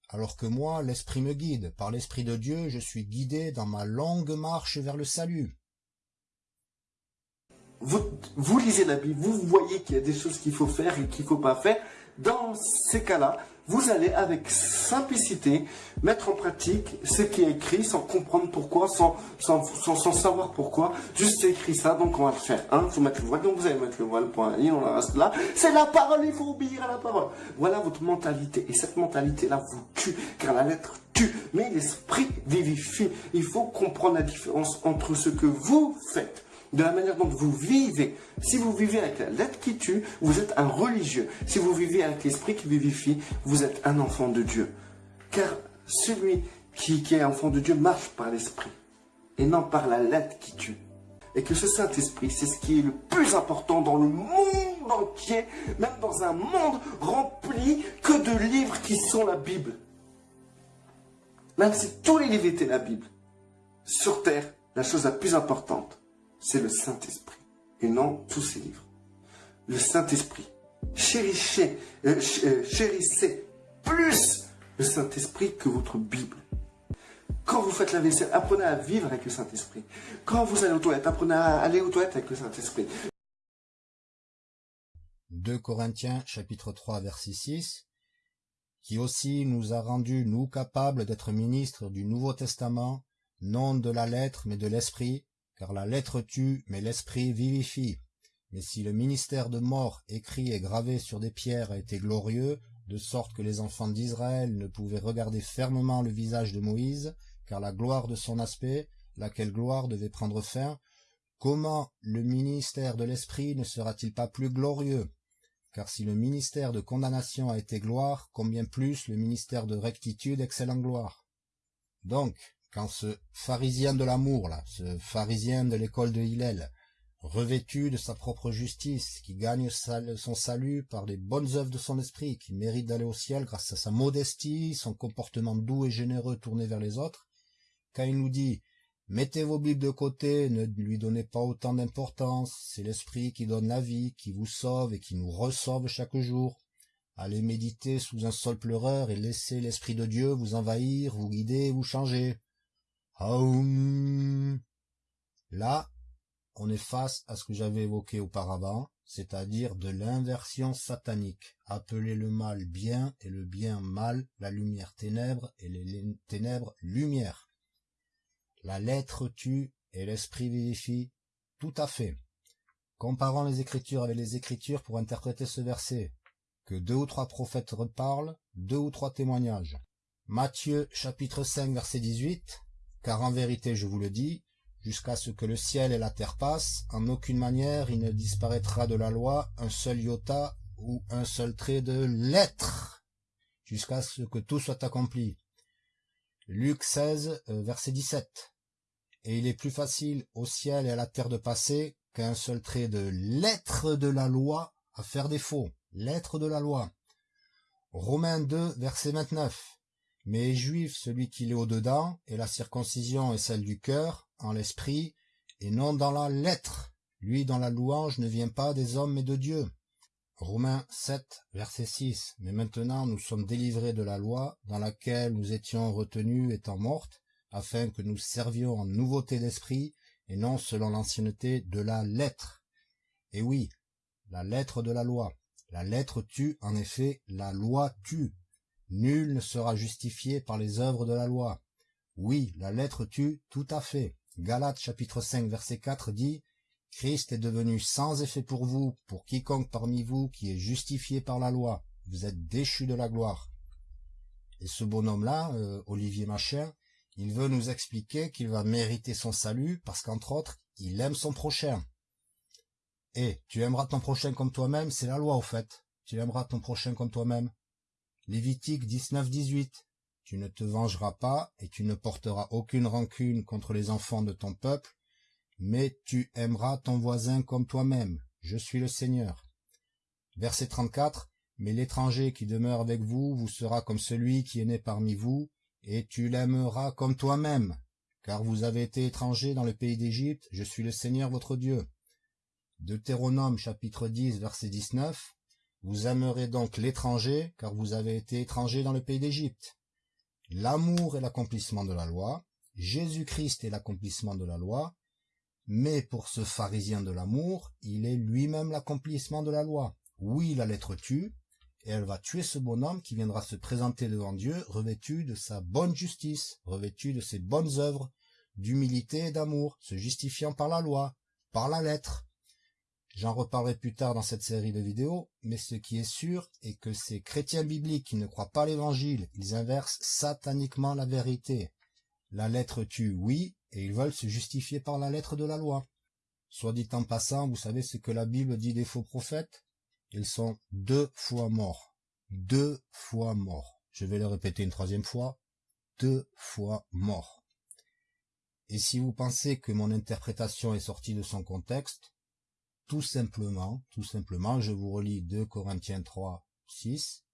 alors que moi, l'esprit me guide. Par l'esprit de Dieu, je suis guidé dans ma longue marche vers le salut. Vous, lisez la Bible, vous voyez qu'il y a des choses qu'il faut faire et qu'il ne faut pas faire. Dans ces cas-là, vous allez avec simplicité mettre en pratique ce qui est écrit sans comprendre pourquoi, sans, sans, sans, savoir pourquoi. Juste c'est écrit ça, donc on va le faire. Il hein, faut mettre le voile, donc vous allez mettre le voile, point, et on reste là. C'est la parole, il faut obéir à la parole. Voilà votre mentalité. Et cette mentalité-là vous tue, car la lettre tue, mais l'esprit vivifie. Il faut comprendre la différence entre ce que vous faites de la manière dont vous vivez. Si vous vivez avec la lettre qui tue, vous êtes un religieux. Si vous vivez avec l'esprit qui vivifie, vous êtes un enfant de Dieu. Car celui qui, est enfant de Dieu marche par l'esprit et non par la lettre qui tue. Et que ce Saint-Esprit, c'est ce qui est le plus important dans le monde entier, même dans un monde rempli que de livres qui sont la Bible. Même si tous les livres étaient la Bible, sur terre, la chose la plus importante, c'est le Saint-Esprit et non tous ces livres. Le Saint-Esprit. Chérissez, euh, euh, plus le Saint-Esprit que votre Bible. Quand vous faites la vaisselle, apprenez à vivre avec le Saint-Esprit. Quand vous allez aux toilettes, apprenez à aller aux toilettes avec le Saint-Esprit. 2 Corinthiens chapitre 3 verset 6 qui aussi nous a rendus, nous, capables d'être ministres du Nouveau Testament, non de la lettre, mais de l'Esprit, car la lettre tue, mais l'esprit vivifie. Mais si le ministère de mort écrit et gravé sur des pierres a été glorieux, de sorte que les enfants d'Israël ne pouvaient regarder fermement le visage de Moïse, car la gloire de son aspect, laquelle gloire devait prendre fin, comment le ministère de l'Esprit ne sera-t-il pas plus glorieux? Car si le ministère de condamnation a été gloire, combien plus le ministère de rectitude excelle en gloire? Donc, quand ce pharisien de l'amour, là, ce pharisien de l'école de Hillel, revêtu de sa propre justice, qui gagne son salut par les bonnes œuvres de son esprit, qui mérite d'aller au ciel grâce à sa modestie, son comportement doux et généreux tourné vers les autres, quand il nous dit « Mettez vos bibles de côté, ne lui donnez pas autant d'importance, c'est l'esprit qui donne la vie, qui vous sauve et qui nous resauve chaque jour. Allez méditer sous un sol pleureur et laissez l'Esprit de Dieu vous envahir, vous guider, vous changer. Là, on est face à ce que j'avais évoqué auparavant, c'est-à-dire de l'inversion satanique. Appeler le mal bien et le bien mal, la lumière ténèbres et les ténèbres lumière. La lettre tue et l'esprit vivifie, tout à fait. Comparons les Écritures avec les Écritures pour interpréter ce verset. Que deux ou trois prophètes reparlent, deux ou trois témoignages. Matthieu chapitre 5 verset 18. Car en vérité je vous le dis, jusqu'à ce que le ciel et la terre passent, en aucune manière il ne disparaîtra de la loi un seul iota ou un seul trait de lettre, jusqu'à ce que tout soit accompli. Luc 16 euh, verset 17. Et il est plus facile au ciel et à la terre de passer qu'un seul trait de lettre de la loi à faire défaut. Lettre de la loi. Romains 2, verset 29. Mais juif celui qui est au-dedans, et la circoncision est celle du cœur, en l'esprit, et non dans la lettre. Lui dont la louange ne vient pas des hommes mais de Dieu. Romains 7, verset 6. Mais maintenant nous sommes délivrés de la loi, dans laquelle nous étions retenus étant mortes, afin que nous servions en nouveauté d'esprit, et non selon l'ancienneté de la lettre. Et oui, la lettre de la loi. La lettre tue, en effet, la loi tue. Nul ne sera justifié par les œuvres de la loi. Oui, la lettre tue, tout à fait. Galates chapitre 5 verset 4 dit Christ est devenu sans effet pour vous, pour quiconque parmi vous qui est justifié par la loi. Vous êtes déchu de la gloire. Et ce bonhomme-là, euh, Olivier Machin, il veut nous expliquer qu'il va mériter son salut parce qu'entre autres, il aime son prochain. Et tu aimeras ton prochain comme toi-même, c'est la loi au fait. Tu aimeras ton prochain comme toi-même. Lévitique 19, 18. Tu ne te vengeras pas et tu ne porteras aucune rancune contre les enfants de ton peuple, mais tu aimeras ton voisin comme toi-même. Je suis le Seigneur. Verset 34. Mais l'étranger qui demeure avec vous vous sera comme celui qui est né parmi vous, et tu l'aimeras comme toi-même, car vous avez été étrangers dans le pays d'Égypte, je suis le Seigneur votre Dieu. Deutéronome chapitre 10 verset 19, vous aimerez donc l'étranger, car vous avez été étrangers dans le pays d'Égypte. L'amour est l'accomplissement de la loi, Jésus-Christ est l'accomplissement de la loi, mais pour ce pharisien de l'amour, il est lui-même l'accomplissement de la loi. Oui, la lettre tue, et elle va tuer ce bonhomme qui viendra se présenter devant Dieu revêtu de sa bonne justice, revêtu de ses bonnes œuvres, d'humilité et d'amour, se justifiant par la loi, par la lettre. J'en reparlerai plus tard dans cette série de vidéos, mais ce qui est sûr est que ces chrétiens bibliques qui ne croient pas l'évangile, ils inversent sataniquement la vérité. La lettre tue, oui, et ils veulent se justifier par la lettre de la loi. Soit dit en passant, vous savez ce que la Bible dit des faux prophètes? Ils sont deux fois morts. Deux fois morts. Je vais le répéter une troisième fois. Deux fois morts. Et si vous pensez que mon interprétation est sortie de son contexte, tout simplement, tout simplement, je vous relis 2 Corinthiens 3, 6,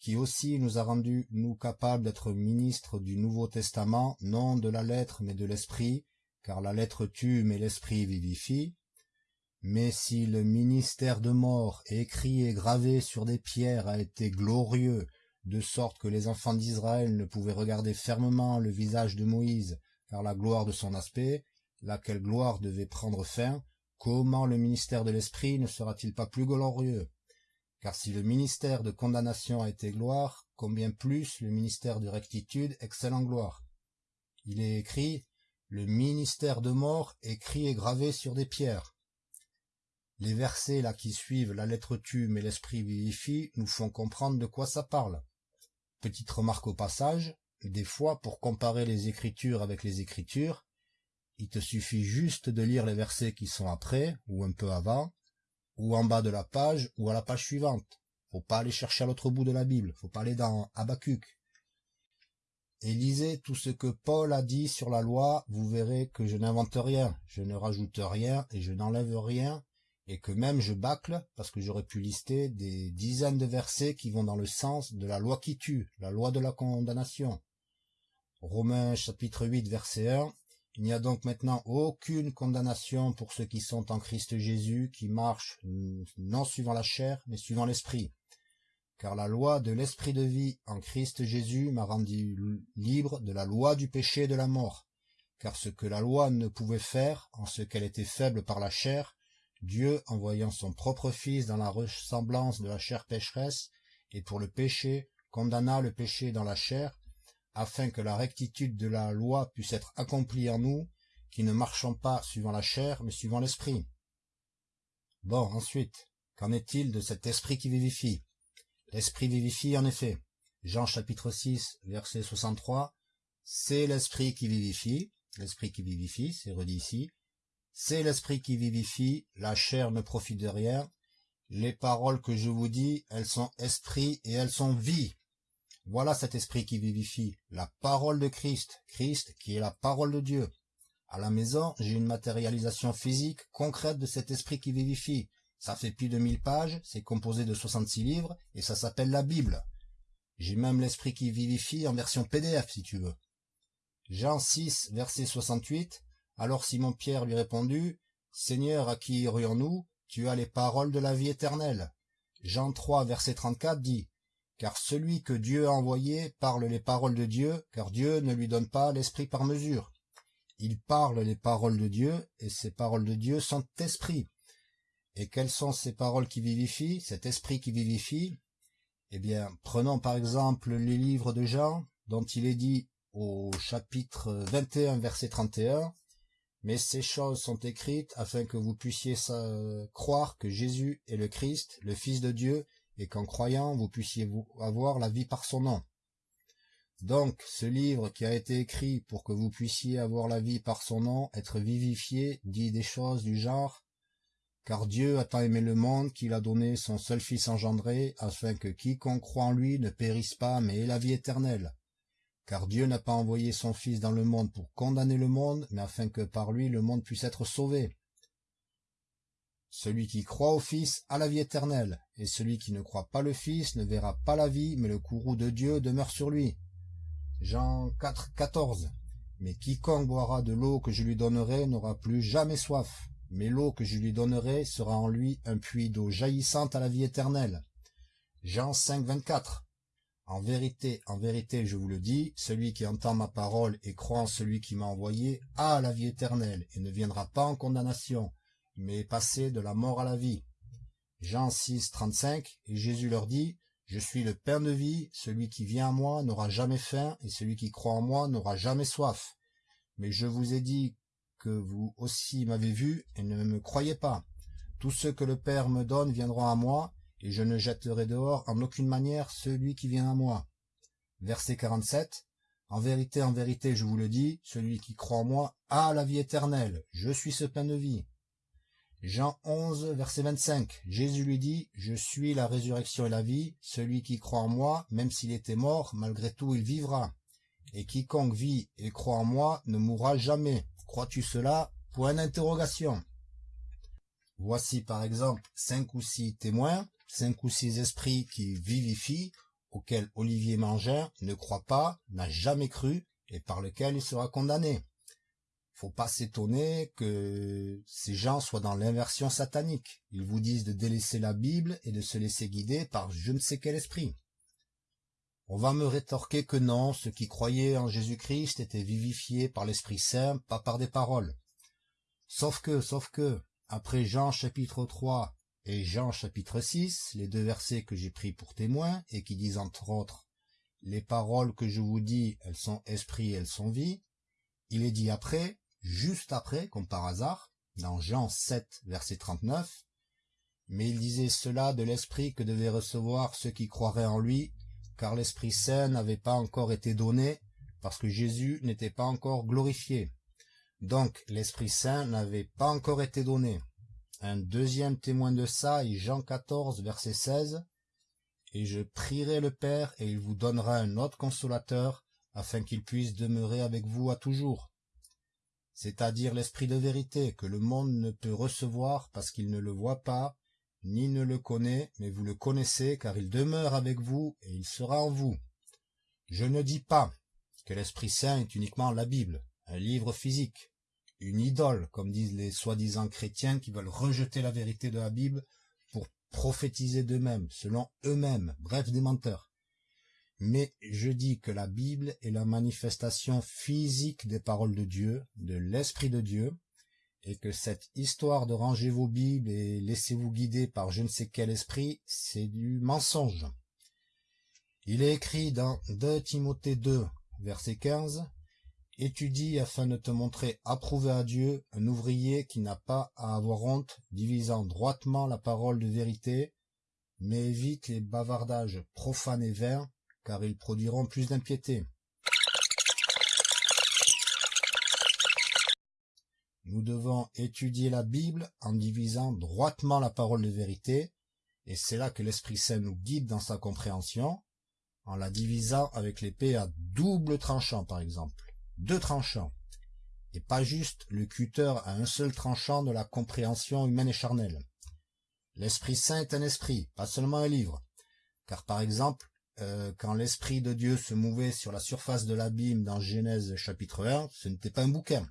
qui aussi nous a rendu nous capables d'être ministres du Nouveau Testament, non de la lettre mais de l'esprit, car la lettre tue mais l'esprit vivifie, mais si le ministère de mort écrit et gravé sur des pierres a été glorieux, de sorte que les enfants d'Israël ne pouvaient regarder fermement le visage de Moïse, car la gloire de son aspect, laquelle gloire devait prendre fin, comment le ministère de l'Esprit ne sera-t-il pas plus glorieux? Car si le ministère de condamnation a été gloire, combien plus le ministère de rectitude excelle en gloire? Il est écrit, le ministère de mort écrit et gravé sur des pierres. Les versets là qui suivent la lettre tue mais l'esprit vivifie nous font comprendre de quoi ça parle. Petite remarque au passage, des fois pour comparer les écritures avec les écritures, il te suffit juste de lire les versets qui sont après ou un peu avant, ou en bas de la page ou à la page suivante. Faut pas aller chercher à l'autre bout de la Bible, faut pas aller dans Habacuc. Et lisez tout ce que Paul a dit sur la loi, vous verrez que je n'invente rien, je ne rajoute rien et je n'enlève rien, et que même je bâcle parce que j'aurais pu lister des dizaines de versets qui vont dans le sens de la loi qui tue, la loi de la condamnation. Romains chapitre 8 verset 1 Il n'y a donc maintenant aucune condamnation pour ceux qui sont en Christ Jésus, qui marchent non suivant la chair, mais suivant l'esprit. car la loi de l'esprit de vie en Christ Jésus m'a rendu libre de la loi du péché et de la mort. Car ce que la loi ne pouvait faire, en ce qu'elle était faible par la chair, Dieu, envoyant son propre Fils dans la ressemblance de la chair pécheresse, et pour le péché, condamna le péché dans la chair, afin que la rectitude de la loi puisse être accomplie en nous, qui ne marchons pas suivant la chair, mais suivant l'esprit. Bon, ensuite, qu'en est-il de cet esprit qui vivifie? L'esprit vivifie en effet. Jean chapitre 6, verset 63, c'est l'esprit qui vivifie, l'esprit qui vivifie, c'est redit ici, c'est l'esprit qui vivifie, la chair ne profite de rien, les paroles que je vous dis, elles sont esprit et elles sont vie. Voilà cet esprit qui vivifie, la parole de Christ, Christ qui est la parole de Dieu. À la maison, j'ai une matérialisation physique concrète de cet esprit qui vivifie. Ça fait plus de mille pages, c'est composé de 66 livres, et ça s'appelle la Bible. J'ai même l'esprit qui vivifie en version PDF, si tu veux. Jean 6, verset 68. Alors Simon-Pierre lui répondit, Seigneur, à qui irions-nous Tu as les paroles de la vie éternelle. Jean 3, verset 34 dit, Car celui que Dieu a envoyé parle les paroles de Dieu, car Dieu ne lui donne pas l'esprit par mesure. Il parle les paroles de Dieu, et ces paroles de Dieu sont esprit. Et quelles sont ces paroles qui vivifient, cet esprit qui vivifie? Eh bien, prenons par exemple les livres de Jean, dont il est dit au chapitre 21, verset 31, mais ces choses sont écrites afin que vous puissiez croire que Jésus est le Christ, le Fils de Dieu, et qu'en croyant vous puissiez avoir la vie par son nom. Donc, ce livre qui a été écrit pour que vous puissiez avoir la vie par son nom, être vivifié, dit des choses du genre car Dieu a tant aimé le monde qu'il a donné son seul Fils engendré, afin que quiconque croit en lui ne périsse pas, mais ait la vie éternelle. Car Dieu n'a pas envoyé son Fils dans le monde pour condamner le monde, mais afin que par lui le monde puisse être sauvé. Celui qui croit au Fils a la vie éternelle, et celui qui ne croit pas le Fils ne verra pas la vie, mais le courroux de Dieu demeure sur lui. Jean 4, 14. Mais quiconque boira de l'eau que je lui donnerai n'aura plus jamais soif, mais l'eau que je lui donnerai sera en lui un puits d'eau jaillissante à la vie éternelle. Jean 5, 24. En vérité, en vérité, je vous le dis, celui qui entend ma parole et croit en celui qui m'a envoyé a la vie éternelle et ne viendra pas en condamnation, mais passé de la mort à la vie. Jean 6, 35. Et Jésus leur dit, je suis le pain de vie, celui qui vient à moi n'aura jamais faim, et celui qui croit en moi n'aura jamais soif. Mais je vous ai dit que vous aussi m'avez vu, et ne me croyez pas. Tous ceux que le Père me donne viendront à moi, et je ne jetterai dehors en aucune manière celui qui vient à moi. Verset 47. En vérité, en vérité, je vous le dis, celui qui croit en moi a la vie éternelle. Je suis ce pain de vie. Jean 11, verset 25. Jésus lui dit, Je suis la résurrection et la vie. Celui qui croit en moi, même s'il était mort, malgré tout il vivra. Et quiconque vit et croit en moi ne mourra jamais. Crois-tu cela? Point d'interrogation. Voici par exemple cinq ou six témoins, cinq ou six esprits qui vivifient, auxquels Olivier Mangin ne croit pas, n'a jamais cru, et par lesquels il sera condamné faut pas s'étonner que ces gens soient dans l'inversion satanique. Ils vous disent de délaisser la Bible et de se laisser guider par je ne sais quel esprit. On va me rétorquer que non, ceux qui croyaient en Jésus-Christ étaient vivifiés par l'Esprit Saint, pas par des paroles. Sauf que, sauf que, après Jean chapitre 3 et Jean chapitre 6, les deux versets que j'ai pris pour témoins et qui disent entre autres, les paroles que je vous dis, elles sont esprit, elles sont vie, il est dit après, juste après, comme par hasard, dans Jean 7, verset 39, mais il disait cela de l'Esprit que devaient recevoir ceux qui croiraient en lui, car l'Esprit Saint n'avait pas encore été donné, parce que Jésus n'était pas encore glorifié. Donc l'Esprit Saint n'avait pas encore été donné. Un deuxième témoin de ça est Jean 14, verset 16, Et je prierai le Père, et il vous donnera un autre consolateur, afin qu'il puisse demeurer avec vous à toujours c'est-à-dire l'esprit de vérité que le monde ne peut recevoir parce qu'il ne le voit pas, ni ne le connaît, mais vous le connaissez car il demeure avec vous et il sera en vous. Je ne dis pas que l'Esprit Saint est uniquement la Bible, un livre physique, une idole, comme disent les soi-disant chrétiens qui veulent rejeter la vérité de la Bible pour prophétiser d'eux-mêmes, selon eux-mêmes, bref des menteurs. Mais je dis que la Bible est la manifestation physique des paroles de Dieu, de l'Esprit de Dieu, et que cette histoire de ranger vos Bibles et laissez-vous guider par je ne sais quel esprit, c'est du mensonge. Il est écrit dans 2 Timothée 2, verset 15, Étudie afin de te montrer approuvé à Dieu, un ouvrier qui n'a pas à avoir honte, divisant droitement la parole de vérité, mais évite les bavardages profanes et vains, car ils produiront plus d'impiété. Nous devons étudier la Bible en divisant droitement la parole de vérité, et c'est là que l'Esprit Saint nous guide dans sa compréhension, en la divisant avec l'épée à double tranchant par exemple deux tranchants, et pas juste le cutter à un seul tranchant de la compréhension humaine et charnelle. L'Esprit Saint est un esprit, pas seulement un livre, car par exemple, euh, quand l'Esprit de Dieu se mouvait sur la surface de l'abîme dans Genèse chapitre 1, ce n'était pas un bouquin.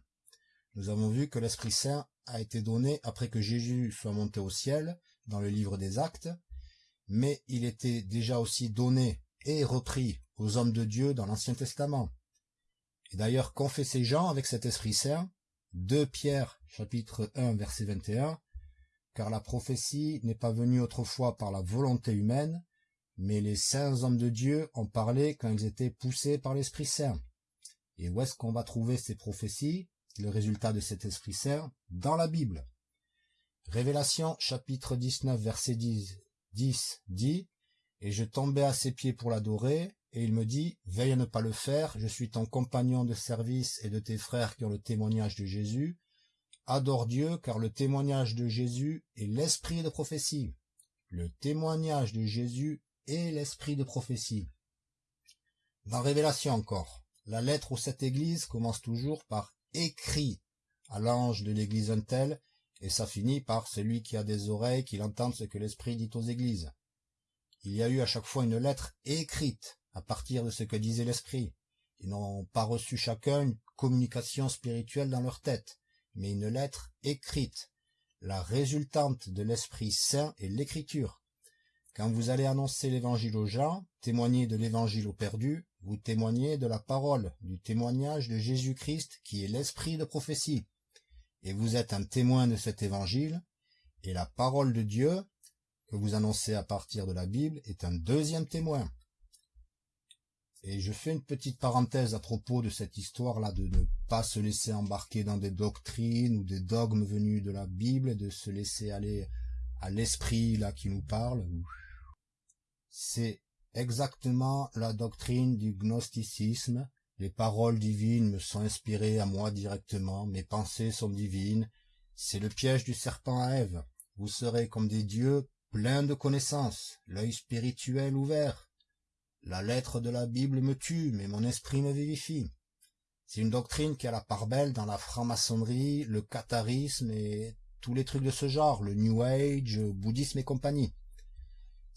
Nous avons vu que l'Esprit Saint a été donné après que Jésus soit monté au ciel, dans le livre des actes, mais il était déjà aussi donné et repris aux hommes de Dieu dans l'Ancien Testament, et d'ailleurs confessez Jean avec cet Esprit Saint, 2 Pierre chapitre 1 verset 21, car la prophétie n'est pas venue autrefois par la volonté humaine, mais les saints hommes de Dieu ont parlé quand ils étaient poussés par l'Esprit Saint. Et où est-ce qu'on va trouver ces prophéties, le résultat de cet Esprit Saint, dans la Bible Révélation chapitre 19 verset 10, 10 dit, Et je tombai à ses pieds pour l'adorer, et il me dit, veille à ne pas le faire, je suis ton compagnon de service et de tes frères qui ont le témoignage de Jésus. Adore Dieu, car le témoignage de Jésus est l'esprit de prophétie. Le témoignage de Jésus est l'esprit de prophétie. Dans Révélation encore, la lettre aux sept églises commence toujours par écrit à l'ange de l'église un et ça finit par celui qui a des oreilles qu'il entende ce que l'esprit dit aux églises. Il y a eu à chaque fois une lettre écrite à partir de ce que disait l'esprit. Ils n'ont pas reçu chacun une communication spirituelle dans leur tête, mais une lettre écrite. La résultante de l'Esprit Saint est l'écriture. Quand vous allez annoncer l'évangile aux gens, témoigner de l'évangile aux perdus, vous témoignez de la parole, du témoignage de Jésus-Christ qui est l'esprit de prophétie. Et vous êtes un témoin de cet évangile, et la parole de Dieu, que vous annoncez à partir de la Bible, est un deuxième témoin. Et je fais une petite parenthèse à propos de cette histoire-là de ne pas se laisser embarquer dans des doctrines ou des dogmes venus de la Bible, de se laisser aller à l'esprit là qui nous parle. C'est exactement la doctrine du gnosticisme. Les paroles divines me sont inspirées à moi directement, mes pensées sont divines. C'est le piège du serpent à Ève. Vous serez comme des dieux pleins de connaissances, l'œil spirituel ouvert, la lettre de la Bible me tue, mais mon esprit me vivifie. C'est une doctrine qui a la part belle dans la franc-maçonnerie, le catharisme et tous les trucs de ce genre, le New Age, bouddhisme et compagnie.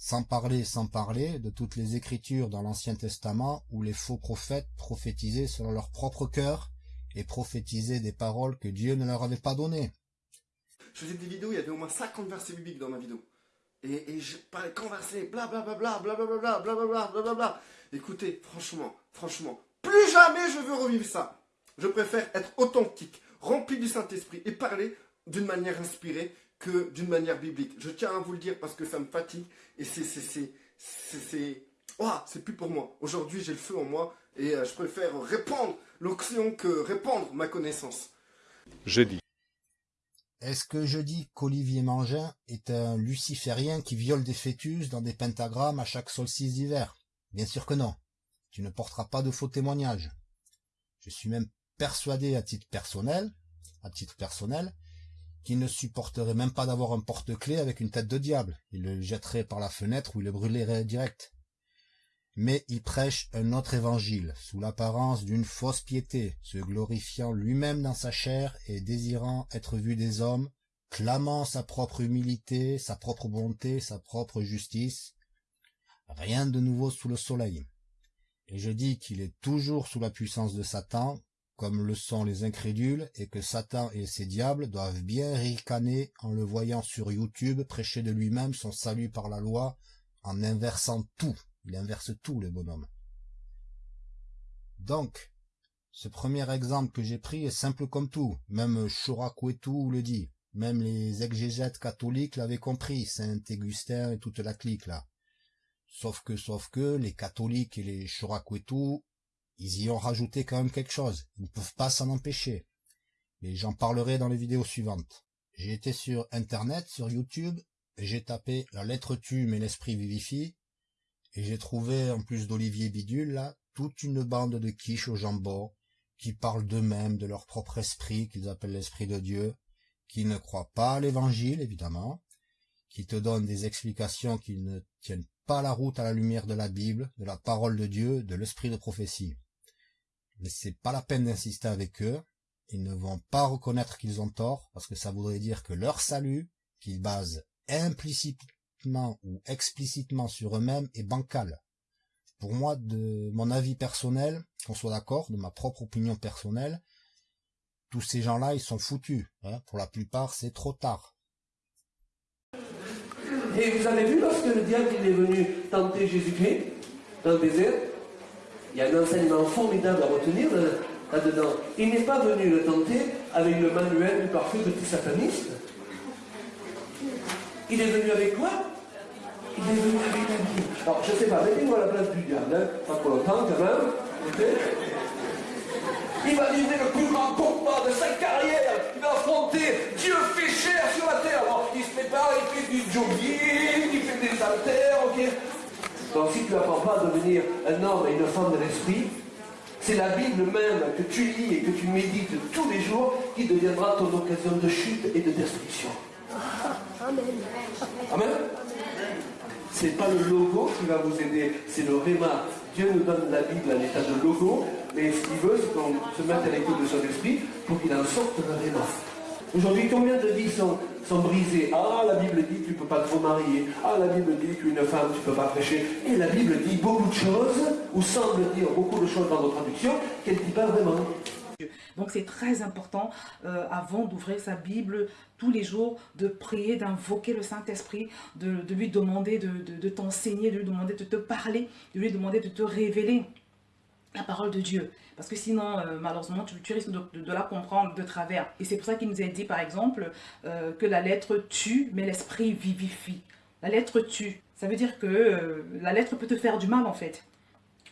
Sans parler, sans parler de toutes les écritures dans l'Ancien Testament où les faux prophètes prophétisaient selon leur propre cœur et prophétisaient des paroles que Dieu ne leur avait pas données. Je faisais des vidéos, il y avait au moins 50 versets bibliques dans ma vidéo. Et, je parlais converser, blablabla, blablabla, blablabla, blablabla. Écoutez, franchement, franchement, plus jamais je veux revivre ça. Je préfère être authentique, rempli du Saint-Esprit et parler d'une manière inspirée que d'une manière biblique. Je tiens à vous le dire parce que ça me fatigue et c'est, c'est, c'est, c'est, oh, c'est plus pour moi. Aujourd'hui, j'ai le feu en moi et je préfère répandre l'oxyon que répandre ma connaissance. J'ai dit. Est-ce que je dis qu'Olivier Mangin est un luciférien qui viole des fœtus dans des pentagrammes à chaque solstice d'hiver? Bien sûr que non. Tu ne porteras pas de faux témoignages. Je suis même persuadé à titre personnel, à titre personnel, qu'il ne supporterait même pas d'avoir un porte-clés avec une tête de diable. Il le jetterait par la fenêtre ou il le brûlerait direct mais il prêche un autre évangile, sous l'apparence d'une fausse piété, se glorifiant lui-même dans sa chair et désirant être vu des hommes, clamant sa propre humilité, sa propre bonté, sa propre justice. Rien de nouveau sous le soleil. Et je dis qu'il est toujours sous la puissance de Satan, comme le sont les incrédules, et que Satan et ses diables doivent bien ricaner en le voyant sur YouTube prêcher de lui-même son salut par la loi, en inversant tout. Il inverse tout, le bonhomme. Donc, ce premier exemple que j'ai pris est simple comme tout, même Chorakwetu le dit, même les exégètes catholiques l'avaient compris, Saint-Augustin et toute la clique là. Sauf que, sauf que, les catholiques et les Chorakwetu, ils y ont rajouté quand même quelque chose, ils ne peuvent pas s'en empêcher. Mais j'en parlerai dans les vidéos suivantes. J'ai été sur internet, sur YouTube, j'ai tapé la lettre tue mais l'esprit vivifie, et j'ai trouvé, en plus d'Olivier Bidule, là, toute une bande de quiches au jambon, qui parlent d'eux-mêmes, de leur propre esprit, qu'ils appellent l'esprit de Dieu, qui ne croient pas à l'évangile, évidemment, qui te donnent des explications qui ne tiennent pas la route à la lumière de la Bible, de la parole de Dieu, de l'esprit de prophétie. Mais c'est pas la peine d'insister avec eux, ils ne vont pas reconnaître qu'ils ont tort, parce que ça voudrait dire que leur salut, qu'ils basent implicitement ou explicitement sur eux-mêmes, est bancal pour moi, de mon avis personnel, qu'on soit d'accord, de ma propre opinion personnelle, tous ces gens-là, ils sont foutus. Hein. Pour la plupart, c'est trop tard. Et vous avez vu lorsque le diable est venu tenter Jésus-Christ dans le désert? Il y a un enseignement formidable à retenir là-dedans. Il n'est pas venu le tenter avec le manuel du parfait petit sataniste. Il est venu avec quoi? Il est venu avec la vie. Alors, je ne sais pas, mettez-moi à la place du diable, hein, pas pour longtemps quand même. Il va livrer le plus grand combat de sa carrière. Il va affronter Dieu fait chair sur la terre. Alors, il se prépare, il fait du jogging, il fait des haltères, ok? Donc, si tu n'apprends pas à devenir un homme et une femme de l'esprit, c'est la Bible même que tu lis et que tu médites tous les jours qui deviendra ton occasion de chute et de destruction. Amen. Amen n'est pas le logo qui va vous aider, c'est le réma. Dieu nous donne la Bible à l'état de logo, mais ce qu'il veut, c'est qu'on se mette à l'écoute de son esprit pour qu'il en sorte le réma. Aujourd'hui, combien de vies sont, brisées? Ah, la Bible dit que tu ne peux pas te remarier. Ah, la Bible dit qu'une femme, tu ne peux pas prêcher. Et la Bible dit beaucoup de choses, ou semble dire beaucoup de choses dans nos traductions, qu'elle ne dit pas vraiment. Donc c'est très important, euh, avant d'ouvrir sa Bible tous les jours, de prier, d'invoquer le Saint-Esprit, de, lui demander de, t'enseigner, de lui demander de te parler, de lui demander de te révéler la parole de Dieu. Parce que sinon, euh, malheureusement, tu, risques de, la comprendre de travers. Et c'est pour ça qu'il nous a dit, par exemple, euh, que la lettre tue, mais l'esprit vivifie. La lettre tue. Ça veut dire que la lettre peut te faire du mal, en fait.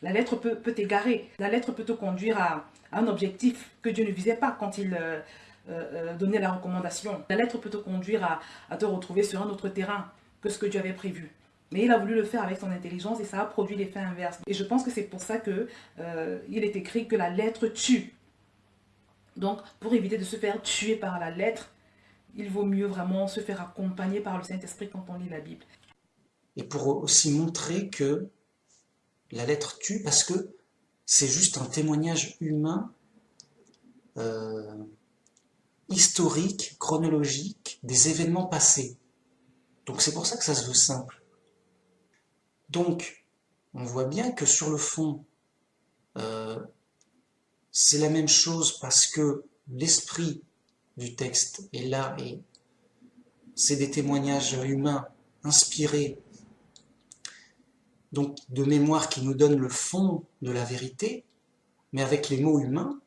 La lettre peut, t'égarer. La lettre peut te conduire à, un objectif que Dieu ne visait pas quand il euh, euh, euh, donnait la recommandation. La lettre peut te conduire à, te retrouver sur un autre terrain que ce que Dieu avait prévu. Mais il a voulu le faire avec son intelligence et ça a produit l'effet inverse. Et je pense que c'est pour ça qu'il il est écrit que la lettre tue. Donc, pour éviter de se faire tuer par la lettre, il vaut mieux vraiment se faire accompagner par le Saint-Esprit quand on lit la Bible. Et pour aussi montrer que la lettre tue parce que c'est juste un témoignage humain, euh, historique, chronologique, des événements passés. Donc c'est pour ça que ça se veut simple. Donc, on voit bien que sur le fond, euh, c'est la même chose parce que l'esprit du texte est là et c'est des témoignages humains inspirés donc de mémoire qui nous donne le fond de la vérité, mais avec les mots humains,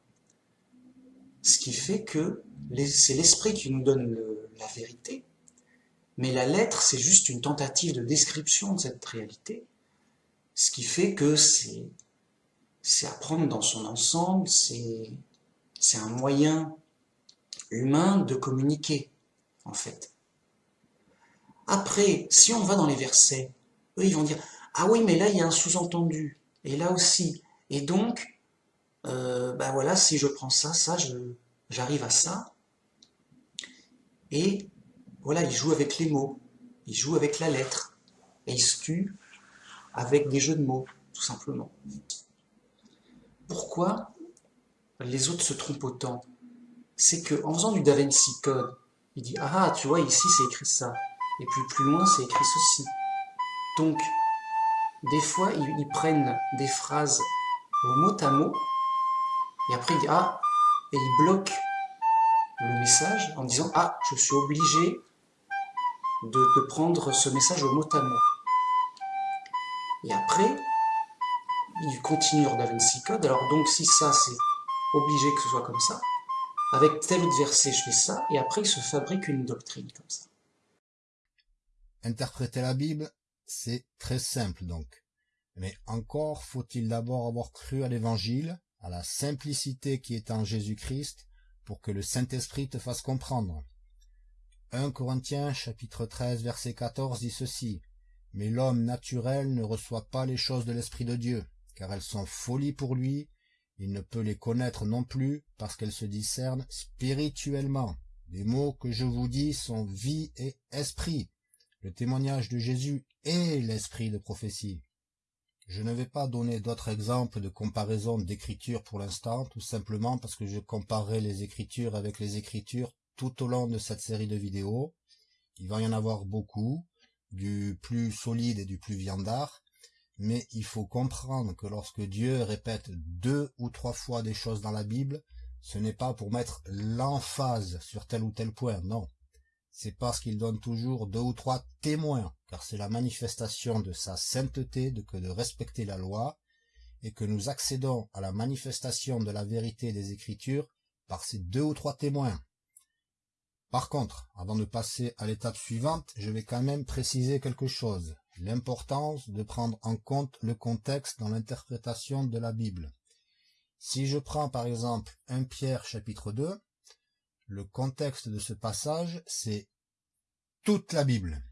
ce qui fait que c'est l'esprit qui nous donne la vérité, mais la lettre, c'est juste une tentative de description de cette réalité, ce qui fait que c'est à prendre dans son ensemble, c'est un moyen humain de communiquer, en fait. Après, si on va dans les versets, eux, ils vont dire ah oui, mais là, il y a un sous-entendu. Et là aussi. Et donc, ben voilà, si je prends ça, ça, j'arrive à ça. Et voilà, il joue avec les mots. Il joue avec la lettre. Et il se tue avec des jeux de mots, tout simplement. Pourquoi les autres se trompent autant? C'est qu'en faisant du Da Vinci Code, il dit « Ah, tu vois, ici, c'est écrit ça. Et puis plus loin, c'est écrit ceci. » Donc, des fois, ils, prennent des phrases au mot à mot, et après ils disent « Ah, et il bloque le message en disant « Ah, je suis obligé de, prendre ce message au mot à mot. » Et après, il continue d'Avinci Code. Alors donc, si ça, c'est obligé que ce soit comme ça, avec tel autre verset, je fais ça, et après, il se fabrique une doctrine comme ça. Interpréter la Bible, c'est très simple donc. Mais encore faut-il d'abord avoir cru à l'Évangile, à la simplicité qui est en Jésus-Christ, pour que le Saint-Esprit te fasse comprendre. 1 Corinthiens chapitre 13 verset 14 dit ceci. Mais l'homme naturel ne reçoit pas les choses de l'Esprit de Dieu, car elles sont folies pour lui, il ne peut les connaître non plus, parce qu'elles se discernent spirituellement. Les mots que je vous dis sont vie et esprit. Le témoignage de Jésus est l'esprit de prophétie. Je ne vais pas donner d'autres exemples de comparaison d'écriture pour l'instant, tout simplement parce que je comparerai les écritures avec les écritures tout au long de cette série de vidéos. Il va y en avoir beaucoup, du plus solide et du plus viandard, mais il faut comprendre que lorsque Dieu répète deux ou trois fois des choses dans la Bible, ce n'est pas pour mettre l'emphase sur tel ou tel point, non. C'est parce qu'il donne toujours deux ou trois témoins, car c'est la manifestation de sa sainteté que de respecter la loi, et que nous accédons à la manifestation de la vérité des Écritures par ces deux ou trois témoins. Par contre, avant de passer à l'étape suivante, je vais quand même préciser quelque chose, l'importance de prendre en compte le contexte dans l'interprétation de la Bible. Si je prends par exemple 1 Pierre chapitre 2, le contexte de ce passage, c'est toute la Bible.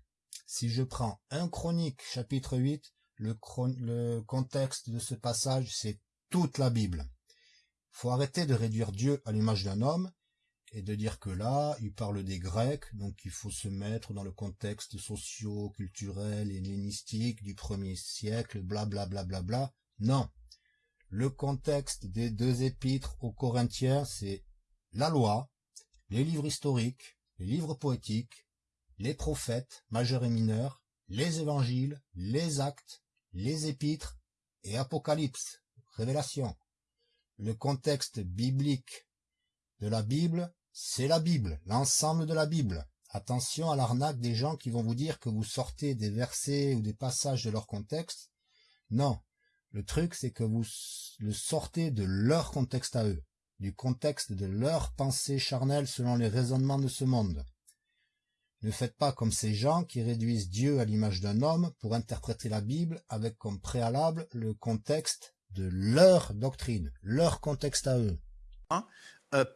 Si je prends 1 Chronique chapitre 8, le, le contexte de ce passage, c'est toute la Bible. Faut arrêter de réduire Dieu à l'image d'un homme et de dire que là, il parle des Grecs, donc il faut se mettre dans le contexte socio-culturel et hellénistique du premier siècle, bla bla bla bla bla. Non. Le contexte des deux épîtres aux Corinthiens, c'est la loi, les livres historiques, les livres poétiques, les prophètes, majeurs et mineurs, les évangiles, les actes, les épîtres et Apocalypse, révélation. Le contexte biblique de la Bible, c'est la Bible, l'ensemble de la Bible. Attention à l'arnaque des gens qui vont vous dire que vous sortez des versets ou des passages de leur contexte. Non, le truc c'est que vous le sortez de leur contexte à eux, du contexte de leur pensée charnelle selon les raisonnements de ce monde. Ne faites pas comme ces gens qui réduisent Dieu à l'image d'un homme pour interpréter la Bible avec comme préalable le contexte de leur doctrine, leur contexte à eux.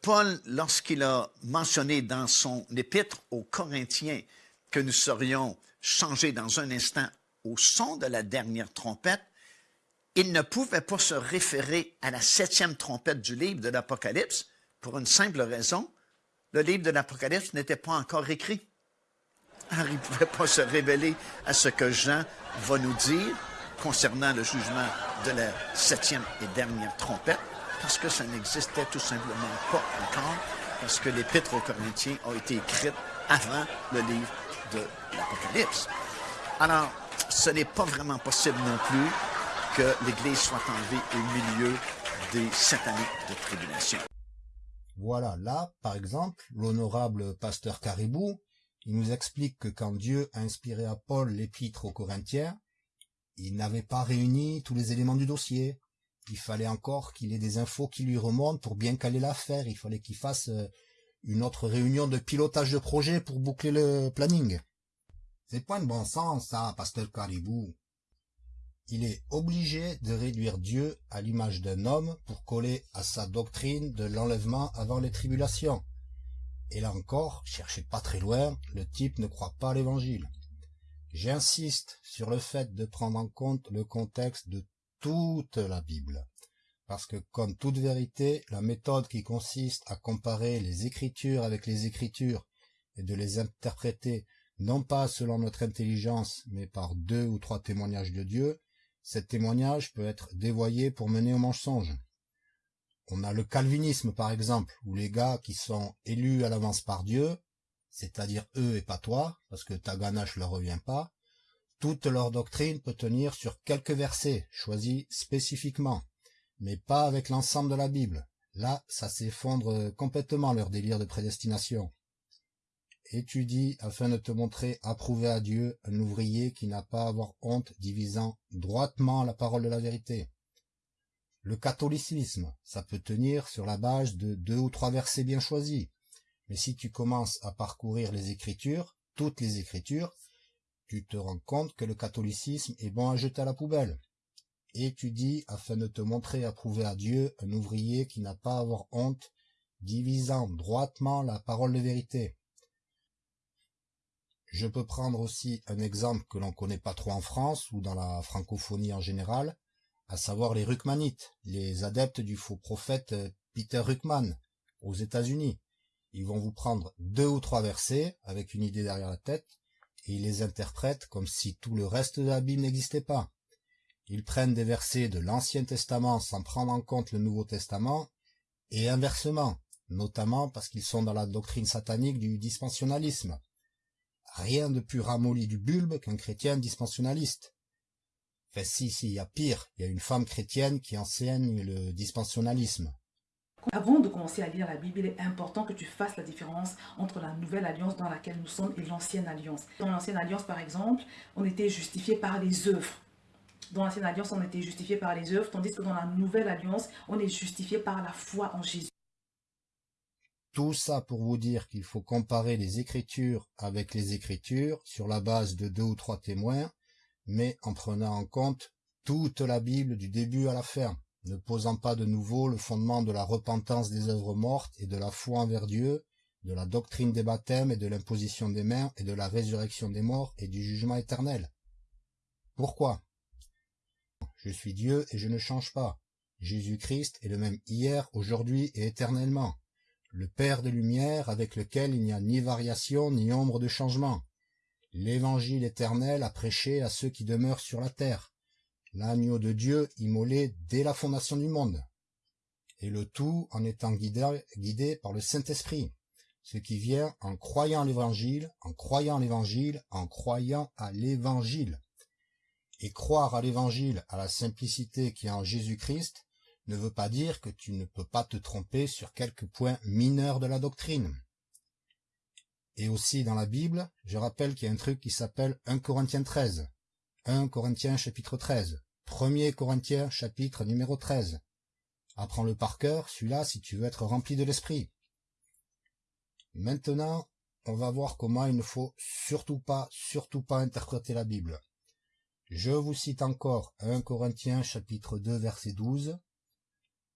Paul, lorsqu'il a mentionné dans son épître aux Corinthiens que nous serions changés dans un instant au son de la dernière trompette, il ne pouvait pas se référer à la septième trompette du livre de l'Apocalypse pour une simple raison, le livre de l'Apocalypse n'était pas encore écrit. Alors il ne pouvait pas se révéler à ce que Jean va nous dire concernant le jugement de la septième et dernière trompette parce que ça n'existait tout simplement pas encore, parce que l'Épître aux Corinthiens a été écrite avant le livre de l'Apocalypse. Alors, ce n'est pas vraiment possible non plus que l'Église soit enlevée au milieu des sept années de tribulation. Voilà, là, par exemple, l'honorable pasteur Caribou, il nous explique que quand Dieu a inspiré à Paul l'épître aux Corinthiens, il n'avait pas réuni tous les éléments du dossier il fallait encore qu'il ait des infos qui lui remontent pour bien caler l'affaire. Il fallait qu'il fasse euh, une autre réunion de pilotage de projet pour boucler le planning. C'est point de bon sens, ça, pasteur Caribou. Il est obligé de réduire Dieu à l'image d'un homme pour coller à sa doctrine de l'enlèvement avant les tribulations. Et là encore, cherchez pas très loin, le type ne croit pas à l'évangile. J'insiste sur le fait de prendre en compte le contexte de toute la Bible. Parce que comme toute vérité, la méthode qui consiste à comparer les Écritures avec les Écritures et de les interpréter non pas selon notre intelligence, mais par deux ou trois témoignages de Dieu, cet témoignage peut être dévoyé pour mener au mensonge. On a le calvinisme par exemple, où les gars qui sont élus à l'avance par Dieu, c'est-à-dire eux et pas toi, parce que ta ganache leur revient pas, toute leur doctrine peut tenir sur quelques versets choisis spécifiquement, mais pas avec l'ensemble de la Bible. Là, ça s'effondre complètement leur délire de prédestination. Étudie afin de te montrer approuvé à Dieu, un ouvrier qui n'a pas à avoir honte, divisant droitement la parole de la vérité. Le catholicisme, ça peut tenir sur la base de deux ou trois versets bien choisis. Mais si tu commences à parcourir les Écritures, toutes les Écritures, tu te rends compte que le catholicisme est bon à jeter à la poubelle. Étudie afin de te montrer approuvé à Dieu, un ouvrier qui n'a pas à avoir honte, divisant droitement la parole de vérité. Je peux prendre aussi un exemple que l'on connaît pas trop en France ou dans la francophonie en général, à savoir les Ruckmanites, les adeptes du faux prophète euh, Peter Ruckman, aux États-Unis. Ils vont vous prendre deux ou trois versets avec une idée derrière la tête ils les interprètent comme si tout le reste de la Bible n'existait pas. Ils prennent des versets de l'Ancien Testament sans prendre en compte le Nouveau Testament et inversement, notamment parce qu'ils sont dans la doctrine satanique du dispensionnalisme. Rien de plus ramolli du bulbe qu'un chrétien dispensionnaliste. Enfin si, si, il y a pire, il y a une femme chrétienne qui enseigne le dispensionnalisme. Avant de commencer à lire la Bible, il est important que tu fasses la différence entre la nouvelle alliance dans laquelle nous sommes et l'ancienne alliance. Dans l'ancienne alliance, par exemple, on était justifié par les œuvres. Dans l'ancienne alliance, on était justifié par les œuvres, tandis que dans la nouvelle alliance, on est justifié par la foi en Jésus. Tout ça pour vous dire qu'il faut comparer les Écritures avec les Écritures sur la base de deux ou trois témoins, mais en prenant en compte toute la Bible du début à la fin, ne posant pas de nouveau le fondement de la repentance des œuvres mortes et de la foi envers Dieu, de la doctrine des baptêmes et de l'imposition des mains et de la résurrection des morts et du jugement éternel. Pourquoi? Je suis Dieu et je ne change pas. Jésus-Christ est le même hier, aujourd'hui et éternellement le Père de lumière avec lequel il n'y a ni variation ni ombre de changement, l'évangile éternel à prêcher à ceux qui demeurent sur la terre, l'agneau de Dieu immolé dès la fondation du monde, et le tout en étant guidé, par le Saint-Esprit, ce qui vient en croyant l'évangile, en croyant l'évangile, en croyant à l'évangile. Et croire à l'évangile, à la simplicité qui est en Jésus-Christ, ne veut pas dire que tu ne peux pas te tromper sur quelques points mineurs de la doctrine. Et aussi dans la Bible, je rappelle qu'il y a un truc qui s'appelle 1 Corinthiens 13, 1 Corinthiens chapitre 13, 1er Corinthiens chapitre numéro 13. Apprends-le par cœur, celui-là, si tu veux être rempli de l'esprit. Maintenant, on va voir comment il ne faut surtout pas, surtout pas interpréter la Bible. Je vous cite encore 1 Corinthiens chapitre 2 verset 12.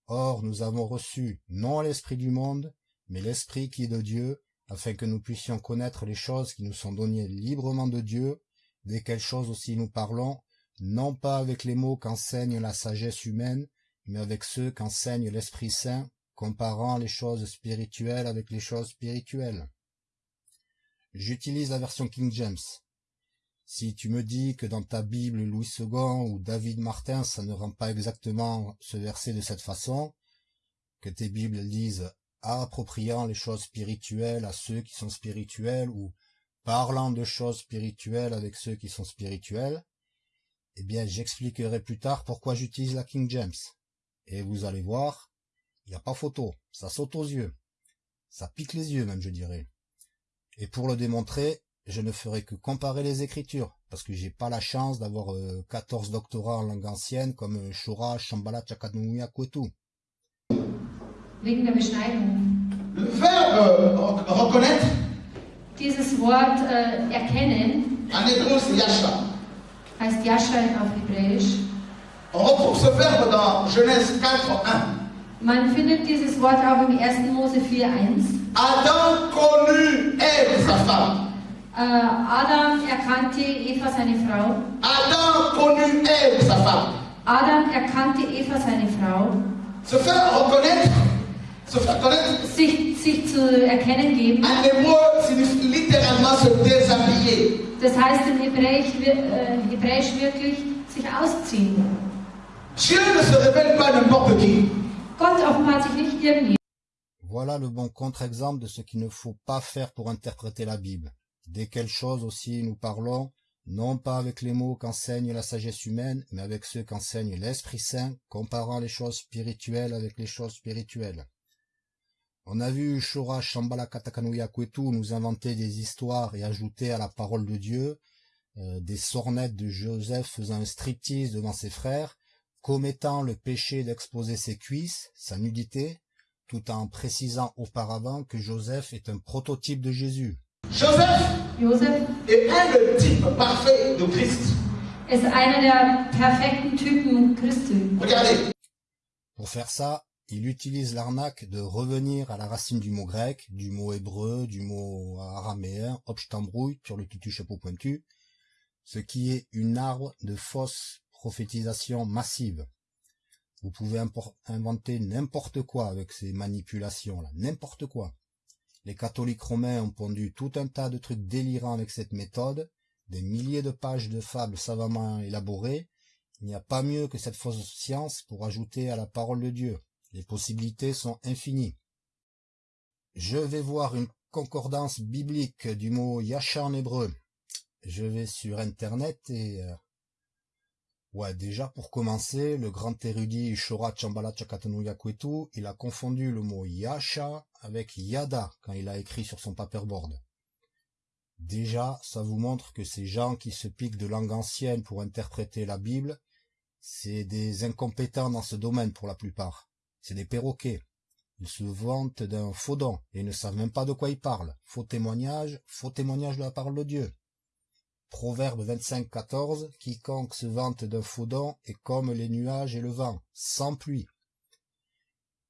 Or nous avons reçu non l'Esprit du monde, mais l'Esprit qui est de Dieu, afin que nous puissions connaître les choses qui nous sont données librement de Dieu, desquelles choses aussi nous parlons, non pas avec les mots qu'enseigne la sagesse humaine, mais avec ceux qu'enseigne l'Esprit Saint, comparant les choses spirituelles avec les choses spirituelles. J'utilise la version King James. Si tu me dis que dans ta Bible Louis II ou David Martin, ça ne rend pas exactement ce verset de cette façon, que tes Bibles disent appropriant les choses spirituelles à ceux qui sont spirituels ou parlant de choses spirituelles avec ceux qui sont spirituels, eh bien j'expliquerai plus tard pourquoi j'utilise la King James. Et vous allez voir, il n'y a pas photo, ça saute aux yeux. Ça pique les yeux même, je dirais. Et pour le démontrer, je ne ferai que comparer les écritures, parce que j'ai pas la chance d'avoir 14 doctorats en langue ancienne comme Shora, Shambhala, Chakadumuya, Kwetu. Le verbe reconnaître, Dieses Wort äh, erkennen heißt Yasha auf Hebräisch. On retrouve ce verbe dans Genèse 4, 1. Man findet dieses Wort auch im 1. Mose 4,1. Adam connut Ève, sa femme. Äh, Adam erkannte Eva seine Frau. Adam connut Ève, sa femme. Adam erkannte Eva seine Frau. Se faire reconnaître, se faire connaître, Sich, sich zu erkennen geben. en hébreu signifie littéralement se déshabiller. Das heißt im Hebräisch, äh, Hebräisch wirklich sich ausziehen. Dieu ne se révèle pas n'importe qui. Gott offenbart sich nicht irgendwie. Voilà le bon contre-exemple de ce qu'il ne faut pas faire pour interpréter la Bible. Dès quelles choses aussi nous parlons, non pas avec les mots qu'enseigne la sagesse humaine, mais avec ceux qu'enseigne l'Esprit Saint, comparant les choses spirituelles avec les choses spirituelles. On a vu Shora Shambhala Katakanuya Kwetu nous inventer des histoires et ajouter à la parole de Dieu euh, des sornettes de Joseph faisant un striptease devant ses frères, commettant le péché d'exposer ses cuisses, sa nudité, tout en précisant auparavant que Joseph est un prototype de Jésus. Joseph, Josef est un le type parfait de Christ. ist einer der perfekten Typen Christi. Regardez, Pour faire ça, il utilise l'arnaque de revenir à la racine du mot grec, du mot hébreu, du mot araméen, obstambrouille, sur le tutu chapeau pointu, ce qui est une arbre de fausse prophétisation massive. Vous pouvez inventer n'importe quoi avec ces manipulations-là, n'importe quoi. Les catholiques romains ont pondu tout un tas de trucs délirants avec cette méthode, des milliers de pages de fables savamment élaborées. Il n'y a pas mieux que cette fausse science pour ajouter à la parole de Dieu. Les possibilités sont infinies. Je vais voir une concordance biblique du mot Yasha en hébreu. Je vais sur Internet et... euh, Ouais, déjà pour commencer, le grand érudit Shora Chambala Chakatanuya Kwetu, il a confondu le mot Yasha avec Yada quand il a écrit sur son paperboard. Déjà, ça vous montre que ces gens qui se piquent de langue ancienne pour interpréter la Bible, c'est des incompétents dans ce domaine pour la plupart. C'est des perroquets. Ils se vantent d'un faux don et ne savent même pas de quoi ils parlent. Faux témoignage, faux témoignage de la parole de Dieu. Proverbe 25, 14, quiconque se vante d'un faux don est comme les nuages et le vent, sans pluie.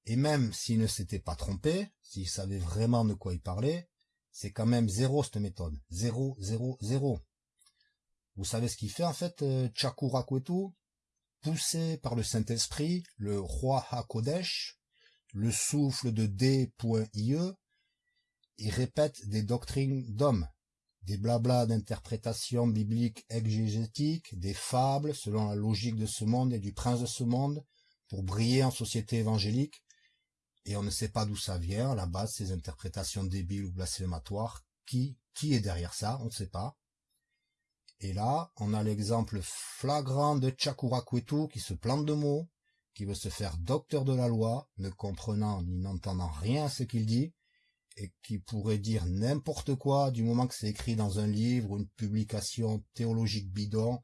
Et même s'il ne s'était pas trompé, s'il savait vraiment de quoi il parlait, c'est quand même zéro cette méthode. Zéro, zéro, zéro. Vous savez ce qu'il fait en fait, euh, Chakura Kwetu Poussé par le Saint-Esprit, le roi HaKodesh, le souffle de D.IE, il répète des doctrines d'hommes, des blablas d'interprétation biblique exégétique, des fables selon la logique de ce monde et du prince de ce monde, pour briller en société évangélique, et on ne sait pas d'où ça vient, à la base, ces interprétations débiles ou blasphématoires. Qui, qui est derrière ça On ne sait pas. Et là, on a l'exemple flagrant de Chakura Kwetu qui se plante de mots, qui veut se faire docteur de la loi, ne comprenant ni n'entendant rien à ce qu'il dit, et qui pourrait dire n'importe quoi du moment que c'est écrit dans un livre ou une publication théologique bidon,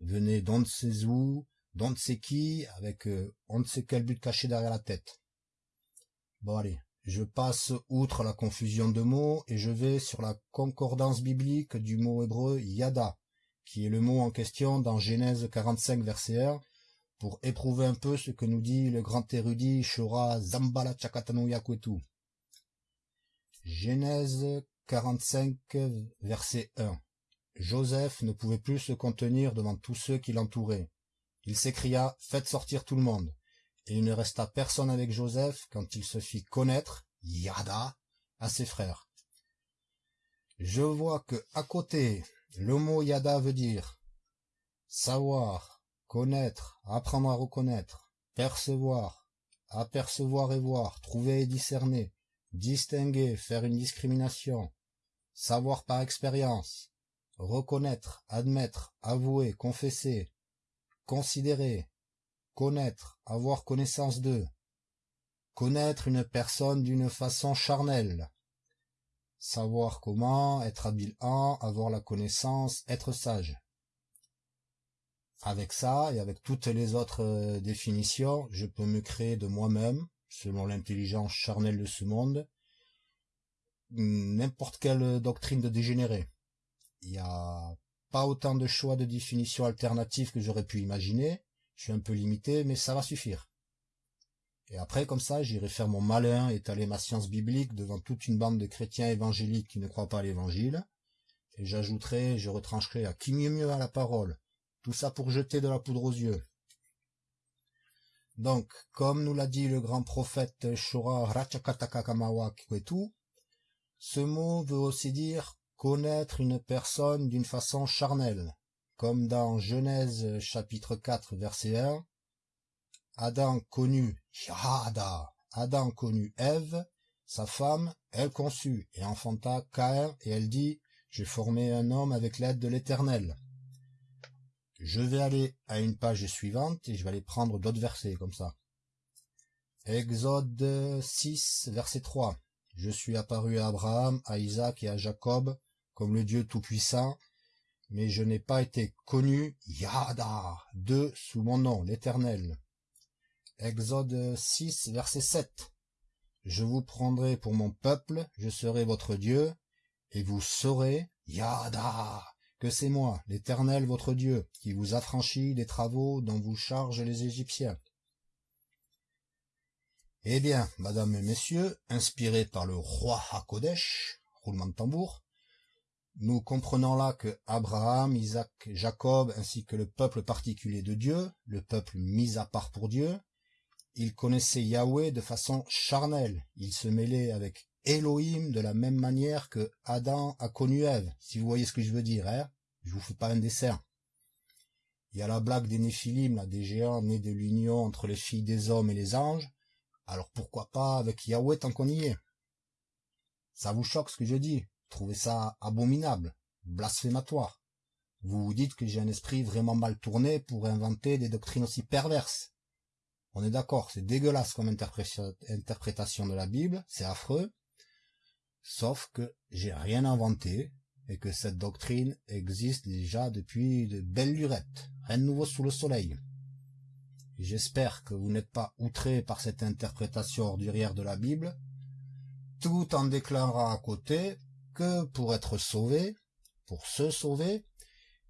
venez d'on ne sait où, d'on ne sait qui, avec euh, on ne sait quel but caché derrière la tête. Bon allez, je passe outre la confusion de mots et je vais sur la concordance biblique du mot hébreu yada, qui est le mot en question dans Genèse 45 verset 1, pour éprouver un peu ce que nous dit le grand érudit Shora Zambala Chakatanuya Kwetu. Genèse 45 verset 1 Joseph ne pouvait plus se contenir devant tous ceux qui l'entouraient. Il s'écria, faites sortir tout le monde. Et il ne resta personne avec Joseph quand il se fit connaître, Yada, à ses frères. Je vois que, à côté, le mot Yada veut dire savoir, connaître, apprendre à reconnaître, percevoir, apercevoir et voir, trouver et discerner, distinguer, faire une discrimination, savoir par expérience, reconnaître, admettre, avouer, confesser, considérer, connaître, avoir connaissance d'eux, connaître une personne d'une façon charnelle, savoir comment, être habile en, avoir la connaissance, être sage. Avec ça, et avec toutes les autres euh, définitions, je peux me créer de moi-même, selon l'intelligence charnelle de ce monde, n'importe quelle doctrine de dégénéré. Il n'y a pas autant de choix de définitions alternatives que j'aurais pu imaginer, je suis un peu limité, mais ça va suffire. Et après, comme ça, j'irai faire mon malin, étaler ma science biblique devant toute une bande de chrétiens évangéliques qui ne croient pas à l'évangile, et j'ajouterai, je retrancherai à qui mieux mieux à la parole, tout ça pour jeter de la poudre aux yeux. Donc, comme nous l'a dit le grand prophète Shora ce mot veut aussi dire connaître une personne d'une façon charnelle, comme dans Genèse chapitre 4 verset 1, Adam connut Yahada, Adam connut Ève, sa femme, elle conçut et enfanta Caïn, et elle dit, j'ai formé un homme avec l'aide de l'Éternel. Je vais aller à une page suivante et je vais aller prendre d'autres versets comme ça. Exode 6, verset 3. Je suis apparu à Abraham, à Isaac et à Jacob comme le Dieu Tout-Puissant, mais je n'ai pas été connu, Yada, de sous mon nom, l'Éternel. Exode 6, verset 7. Je vous prendrai pour mon peuple, je serai votre Dieu, et vous saurez, Yada, que c'est moi, l'Éternel votre Dieu, qui vous affranchit des travaux dont vous chargent les Égyptiens. Eh bien, madame et messieurs, inspirés par le roi Hakodesh, roulement de tambour, nous comprenons là que Abraham, Isaac, Jacob, ainsi que le peuple particulier de Dieu, le peuple mis à part pour Dieu, ils connaissaient Yahweh de façon charnelle, ils se mêlaient avec Elohim de la même manière que Adam a connu Ève, si vous voyez ce que je veux dire, hein je vous fais pas un dessin. Il y a la blague des Néphilim, là, des géants nés de l'union entre les filles des hommes et les anges, alors pourquoi pas avec Yahweh tant qu'on y est? Ça vous choque ce que je dis? Trouvez ça abominable, blasphématoire. Vous vous dites que j'ai un esprit vraiment mal tourné pour inventer des doctrines aussi perverses. On est d'accord, c'est dégueulasse comme interprétation de la Bible, c'est affreux, sauf que j'ai rien inventé et que cette doctrine existe déjà depuis de belles lurettes, rien de nouveau sous le soleil. J'espère que vous n'êtes pas outré par cette interprétation ordurière de la Bible, tout en déclarant à côté que pour être sauvé, pour se sauver,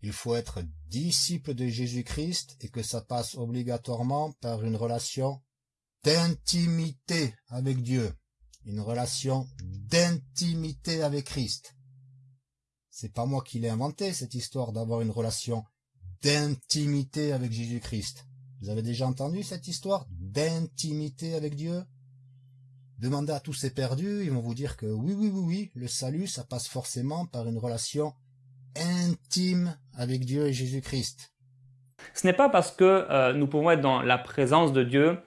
il faut être disciple de Jésus-Christ et que ça passe obligatoirement par une relation d'intimité avec Dieu, une relation d'intimité avec Christ. C'est pas moi qui l'ai inventé, cette histoire d'avoir une relation d'intimité avec Jésus-Christ. Vous avez déjà entendu cette histoire d'intimité avec Dieu? Demandez à tous ces perdus, ils vont vous dire que oui, oui, oui, oui, le salut, ça passe forcément par une relation intime avec Dieu et Jésus-Christ. Ce n'est pas parce que euh, nous pouvons être dans la présence de Dieu,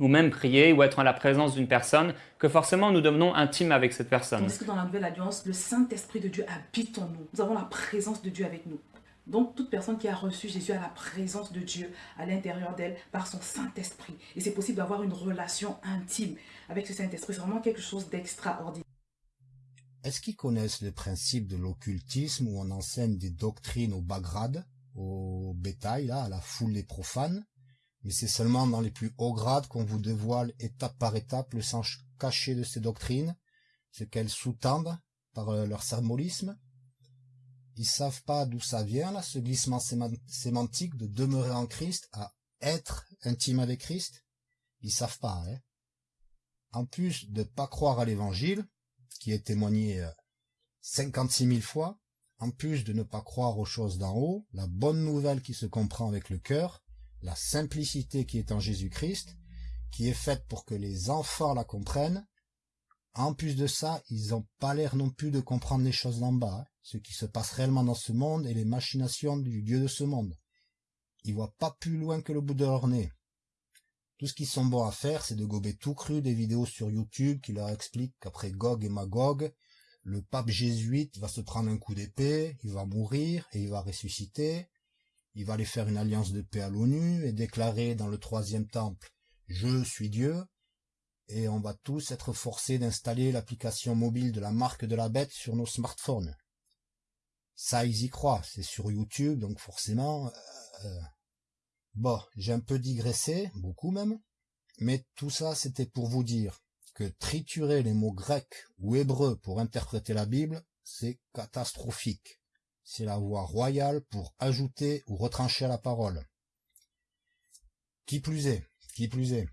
ou même prier, ou être en la présence d'une personne, que forcément nous devenons intimes avec cette personne. Tandis que dans la Nouvelle Alliance, le Saint-Esprit de Dieu habite en nous. Nous avons la présence de Dieu avec nous. Donc, toute personne qui a reçu Jésus a la présence de Dieu à l'intérieur d'elle par son Saint-Esprit. Et c'est possible d'avoir une relation intime avec ce Saint-Esprit. C'est vraiment quelque chose d'extraordinaire. Est-ce qu'ils connaissent le principe de l'occultisme où on enseigne des doctrines au bas grade, au bétail, à la foule des profanes Mais c'est seulement dans les plus hauts grades qu'on vous dévoile étape par étape le sens caché de ces doctrines, ce qu'elles sous-tendent par euh, leur symbolisme? Ils savent pas d'où ça vient, là, ce glissement sémantique de demeurer en Christ à être intime avec Christ? Ils savent pas, hein. En plus de pas croire à l'évangile, qui est témoigné 56 euh, 000 fois, en plus de ne pas croire aux choses d'en haut, la bonne nouvelle qui se comprend avec le cœur, la simplicité qui est en Jésus-Christ, qui est faite pour que les enfants la comprennent, en plus de ça, ils ont pas l'air non plus de comprendre les choses d'en bas. Hein ce qui se passe réellement dans ce monde et les machinations du dieu de ce monde. Ils voient pas plus loin que le bout de leur nez. Tout ce qu'ils sont bons à faire, c'est de gober tout cru des vidéos sur YouTube qui leur expliquent qu'après Gog et Magog, le pape jésuite va se prendre un coup d'épée, il va mourir et il va ressusciter, il va aller faire une alliance de paix à l'ONU et déclarer dans le troisième temple « Je suis Dieu », et on va tous être forcés d'installer l'application mobile de la marque de la bête sur nos smartphones. Ça, ils y croient. C'est sur YouTube, donc forcément... Euh, euh, bon, j'ai un peu digressé, beaucoup même. Mais tout ça, c'était pour vous dire que triturer les mots grecs ou hébreux pour interpréter la Bible, c'est catastrophique. C'est la voie royale pour ajouter ou retrancher la parole. Qui plus est, qui plus est,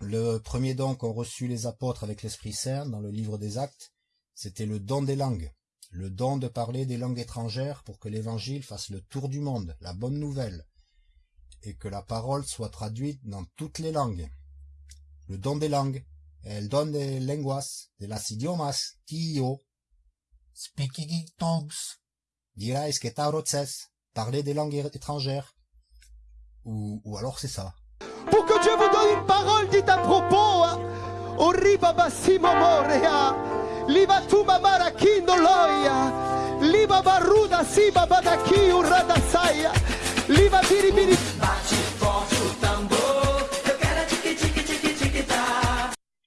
le premier don qu'ont reçu les apôtres avec l'Esprit Saint dans le livre des Actes, c'était le don des langues le don de parler des langues étrangères pour que l'évangile fasse le tour du monde, la bonne nouvelle, et que la parole soit traduite dans toutes les langues. Le don des langues, el don de lenguas, de las idiomas, tio, speaking tongues, dirais que tarotzes, parler des langues étrangères. Ou, ou alors c'est ça. Pour que Dieu vous donne une parole dite à propos, hein. Liba tuma marakindo loia. Liba baruda siba badaki urada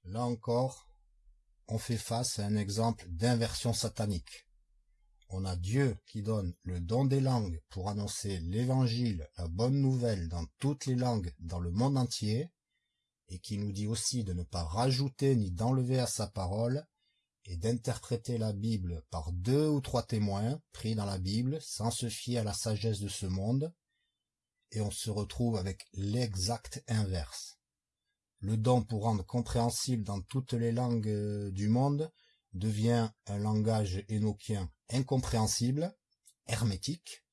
Là encore, on fait face à un exemple d'inversion satanique. On a Dieu qui donne le don des langues pour annoncer l'évangile, la bonne nouvelle dans toutes les langues dans le monde entier, et qui nous dit aussi de ne pas rajouter ni d'enlever à sa parole, et d'interpréter la Bible par deux ou trois témoins pris dans la Bible sans se fier à la sagesse de ce monde, et on se retrouve avec l'exact inverse. Le don pour rendre compréhensible dans toutes les langues euh, du monde devient un langage énochien incompréhensible, hermétique,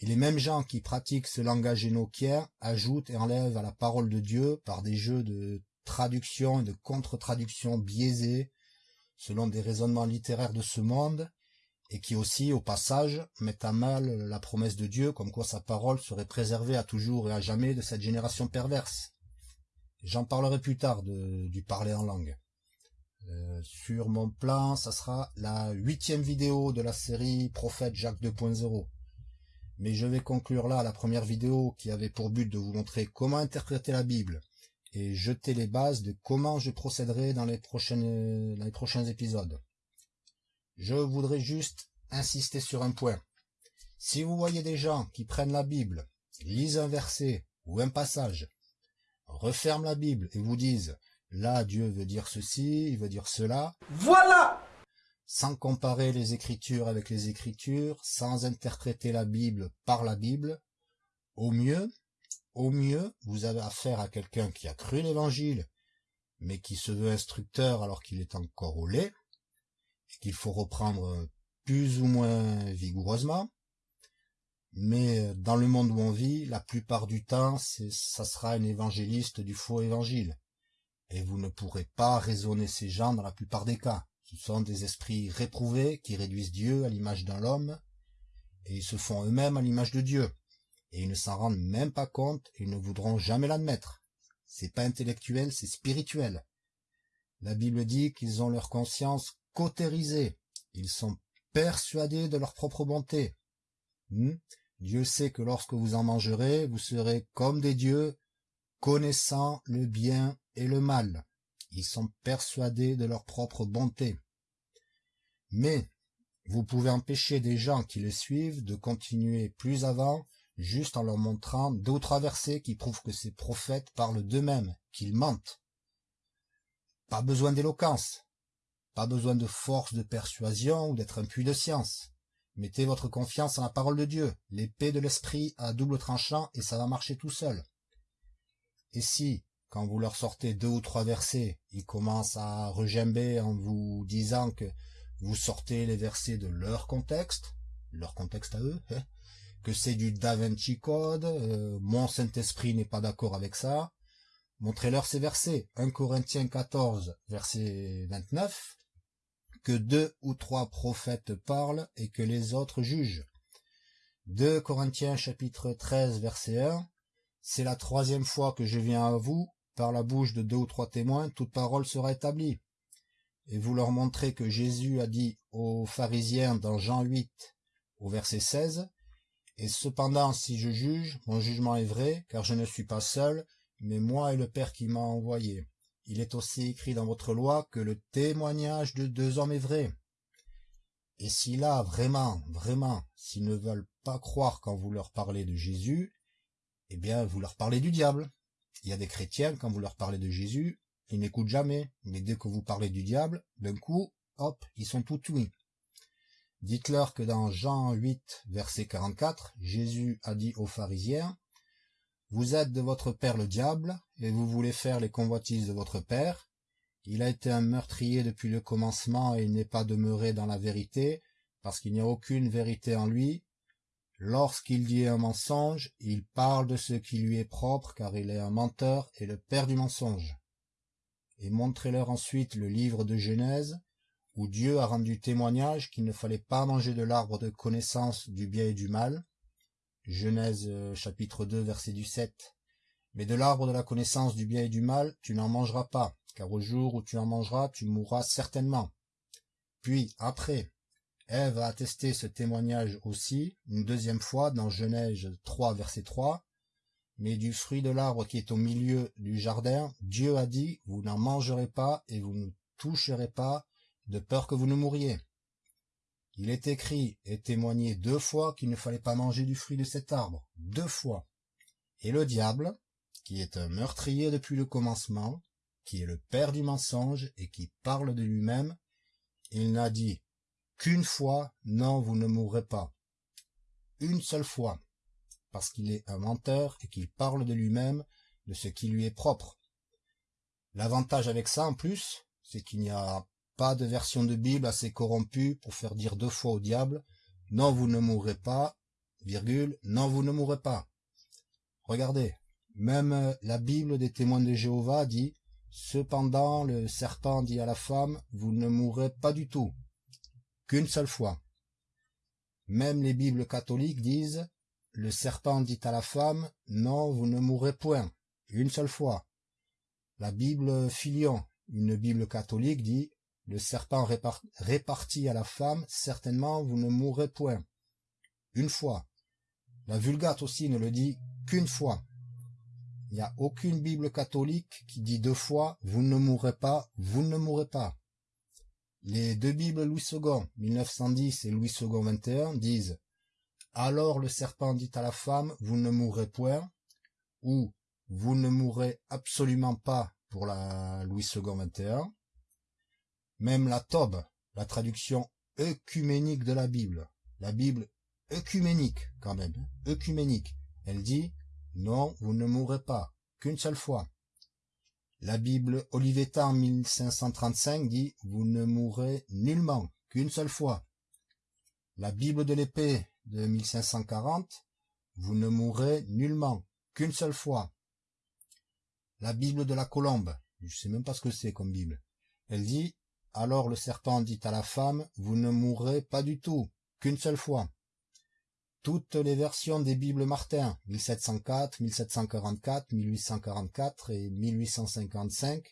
et les mêmes gens qui pratiquent ce langage énochien ajoutent et enlèvent à la parole de Dieu par des jeux de traduction et de contre-traduction biaisés selon des raisonnements littéraires de ce monde, et qui aussi, au passage, mettent à mal la promesse de Dieu comme quoi sa parole serait préservée à toujours et à jamais de cette génération perverse. J'en parlerai plus tard du parler en langue. Euh, sur mon plan, ça sera la huitième vidéo de la série Prophète Jacques 2.0. Mais je vais conclure là la première vidéo qui avait pour but de vous montrer comment interpréter la Bible et jeter les bases de comment je procéderai dans les prochains épisodes. Je voudrais juste insister sur un point. Si vous voyez des gens qui prennent la Bible, lisent un verset ou un passage, referment la Bible et vous disent Là, Dieu veut dire ceci, il veut dire cela. Voilà Sans comparer les Écritures avec les Écritures, sans interpréter la Bible par la Bible, au mieux, au mieux, vous avez affaire à quelqu'un qui a cru l'Évangile, mais qui se veut instructeur alors qu'il est encore au lait, qu'il faut reprendre plus ou moins vigoureusement. Mais dans le monde où on vit, la plupart du temps, ça sera un évangéliste du faux évangile et vous ne pourrez pas raisonner ces gens dans la plupart des cas. Ce sont des esprits réprouvés qui réduisent Dieu à l'image d'un homme, et ils se font eux-mêmes à l'image de Dieu, et ils ne s'en rendent même pas compte ils ne voudront jamais l'admettre. C'est pas intellectuel, c'est spirituel. La Bible dit qu'ils ont leur conscience cautérisée, ils sont persuadés de leur propre bonté. Hmm? Dieu sait que lorsque vous en mangerez, vous serez comme des dieux, connaissant le bien et le mal. Ils sont persuadés de leur propre bonté. Mais vous pouvez empêcher des gens qui les suivent de continuer plus avant juste en leur montrant trois versets qui prouvent que ces prophètes parlent d'eux-mêmes, qu'ils mentent. Pas besoin d'éloquence, pas besoin de force de persuasion ou d'être un puits de science. Mettez votre confiance en la parole de Dieu, l'épée de l'esprit à double tranchant et ça va marcher tout seul. Et si, quand vous leur sortez deux ou trois versets, ils commencent à regimber en vous disant que vous sortez les versets de leur contexte, leur contexte à eux, hein, que c'est du Da Vinci Code, euh, mon Saint-Esprit n'est pas d'accord avec ça, montrez-leur ces versets. 1 Corinthiens 14, verset 29, que deux ou trois prophètes parlent et que les autres jugent. 2 Corinthiens chapitre 13, verset 1, c'est la troisième fois que je viens à vous, par la bouche de deux ou trois témoins, toute parole sera établie. Et vous leur montrez que Jésus a dit aux pharisiens dans Jean 8, au verset 16, Et cependant, si je juge, mon jugement est vrai, car je ne suis pas seul, mais moi et le Père qui m'a envoyé. Il est aussi écrit dans votre loi que le témoignage de deux hommes est vrai. Et si là, vraiment, vraiment, s'ils ne veulent pas croire quand vous leur parlez de Jésus, eh bien, vous leur parlez du diable. Il y a des chrétiens, quand vous leur parlez de Jésus, ils n'écoutent jamais, mais dès que vous parlez du diable, d'un coup, hop, ils sont tout oui. Dites-leur que dans Jean 8, verset 44, Jésus a dit aux pharisiens, Vous êtes de votre père le diable, et vous voulez faire les convoitises de votre père. Il a été un meurtrier depuis le commencement et il n'est pas demeuré dans la vérité, parce qu'il n'y a aucune vérité en lui, Lorsqu'il dit un mensonge, il parle de ce qui lui est propre, car il est un menteur et le père du mensonge. Et montrez-leur ensuite le livre de Genèse, où Dieu a rendu témoignage qu'il ne fallait pas manger de l'arbre de connaissance du bien et du mal. Genèse euh, chapitre 2 verset du 7. Mais de l'arbre de la connaissance du bien et du mal, tu n'en mangeras pas, car au jour où tu en mangeras, tu mourras certainement. Puis, après, Ève a attesté ce témoignage aussi une deuxième fois dans Genèse 3 verset 3. Mais du fruit de l'arbre qui est au milieu du jardin, Dieu a dit, vous n'en mangerez pas et vous ne toucherez pas, de peur que vous ne mouriez. Il est écrit et témoigné deux fois qu'il ne fallait pas manger du fruit de cet arbre, deux fois. Et le diable, qui est un meurtrier depuis le commencement, qui est le père du mensonge et qui parle de lui-même, il n'a dit qu'une fois, non, vous ne mourrez pas. Une seule fois, parce qu'il est un menteur et qu'il parle de lui-même, de ce qui lui est propre. L'avantage avec ça, en plus, c'est qu'il n'y a de version de Bible assez corrompue pour faire dire deux fois au diable, non, vous ne mourrez pas, virgule, non, vous ne mourrez pas. Regardez, même la Bible des témoins de Jéhovah dit, cependant le serpent dit à la femme, vous ne mourrez pas du tout, qu'une seule fois. Même les Bibles catholiques disent, le serpent dit à la femme, non, vous ne mourrez point, une seule fois. La Bible Filion, une Bible catholique, dit, le serpent répartit à la femme, certainement vous ne mourrez point. Une fois. La Vulgate aussi ne le dit qu'une fois. Il n'y a aucune Bible catholique qui dit deux fois, vous ne mourrez pas, vous ne mourrez pas. Les deux Bibles Louis II, 1910 et Louis II 21 disent alors le serpent dit à la femme, vous ne mourrez point, ou vous ne mourrez absolument pas pour la Louis II 21. Même la Tobe, la traduction œcuménique de la Bible, la Bible œcuménique quand même, œcuménique, elle dit, non, vous ne mourrez pas, qu'une seule fois. La Bible Olivetan 1535 dit, vous ne mourrez nullement, qu'une seule fois. La Bible de l'épée de 1540, vous ne mourrez nullement, qu'une seule fois. La Bible de la Colombe, je sais même pas ce que c'est comme Bible. Elle dit, alors le serpent dit à la femme, vous ne mourrez pas du tout, qu'une seule fois. Toutes les versions des Bibles Martin, 1704, 1744, 1844 et 1855,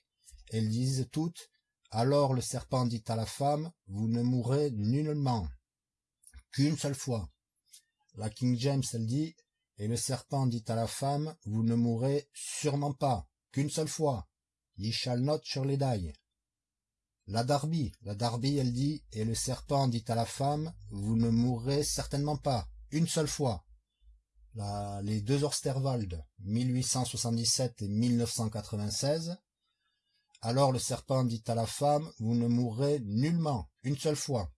elles disent toutes, alors le serpent dit à la femme, vous ne mourrez nullement, qu'une seule fois. La King James, elle dit, et le serpent dit à la femme, vous ne mourrez sûrement pas, qu'une seule fois. La Darby, la Darby, elle dit, et le serpent dit à la femme, vous ne mourrez certainement pas, une seule fois. Les deux Orsterwald, 1877 et 1996. Alors le serpent dit à la femme, vous ne mourrez nullement, une seule fois.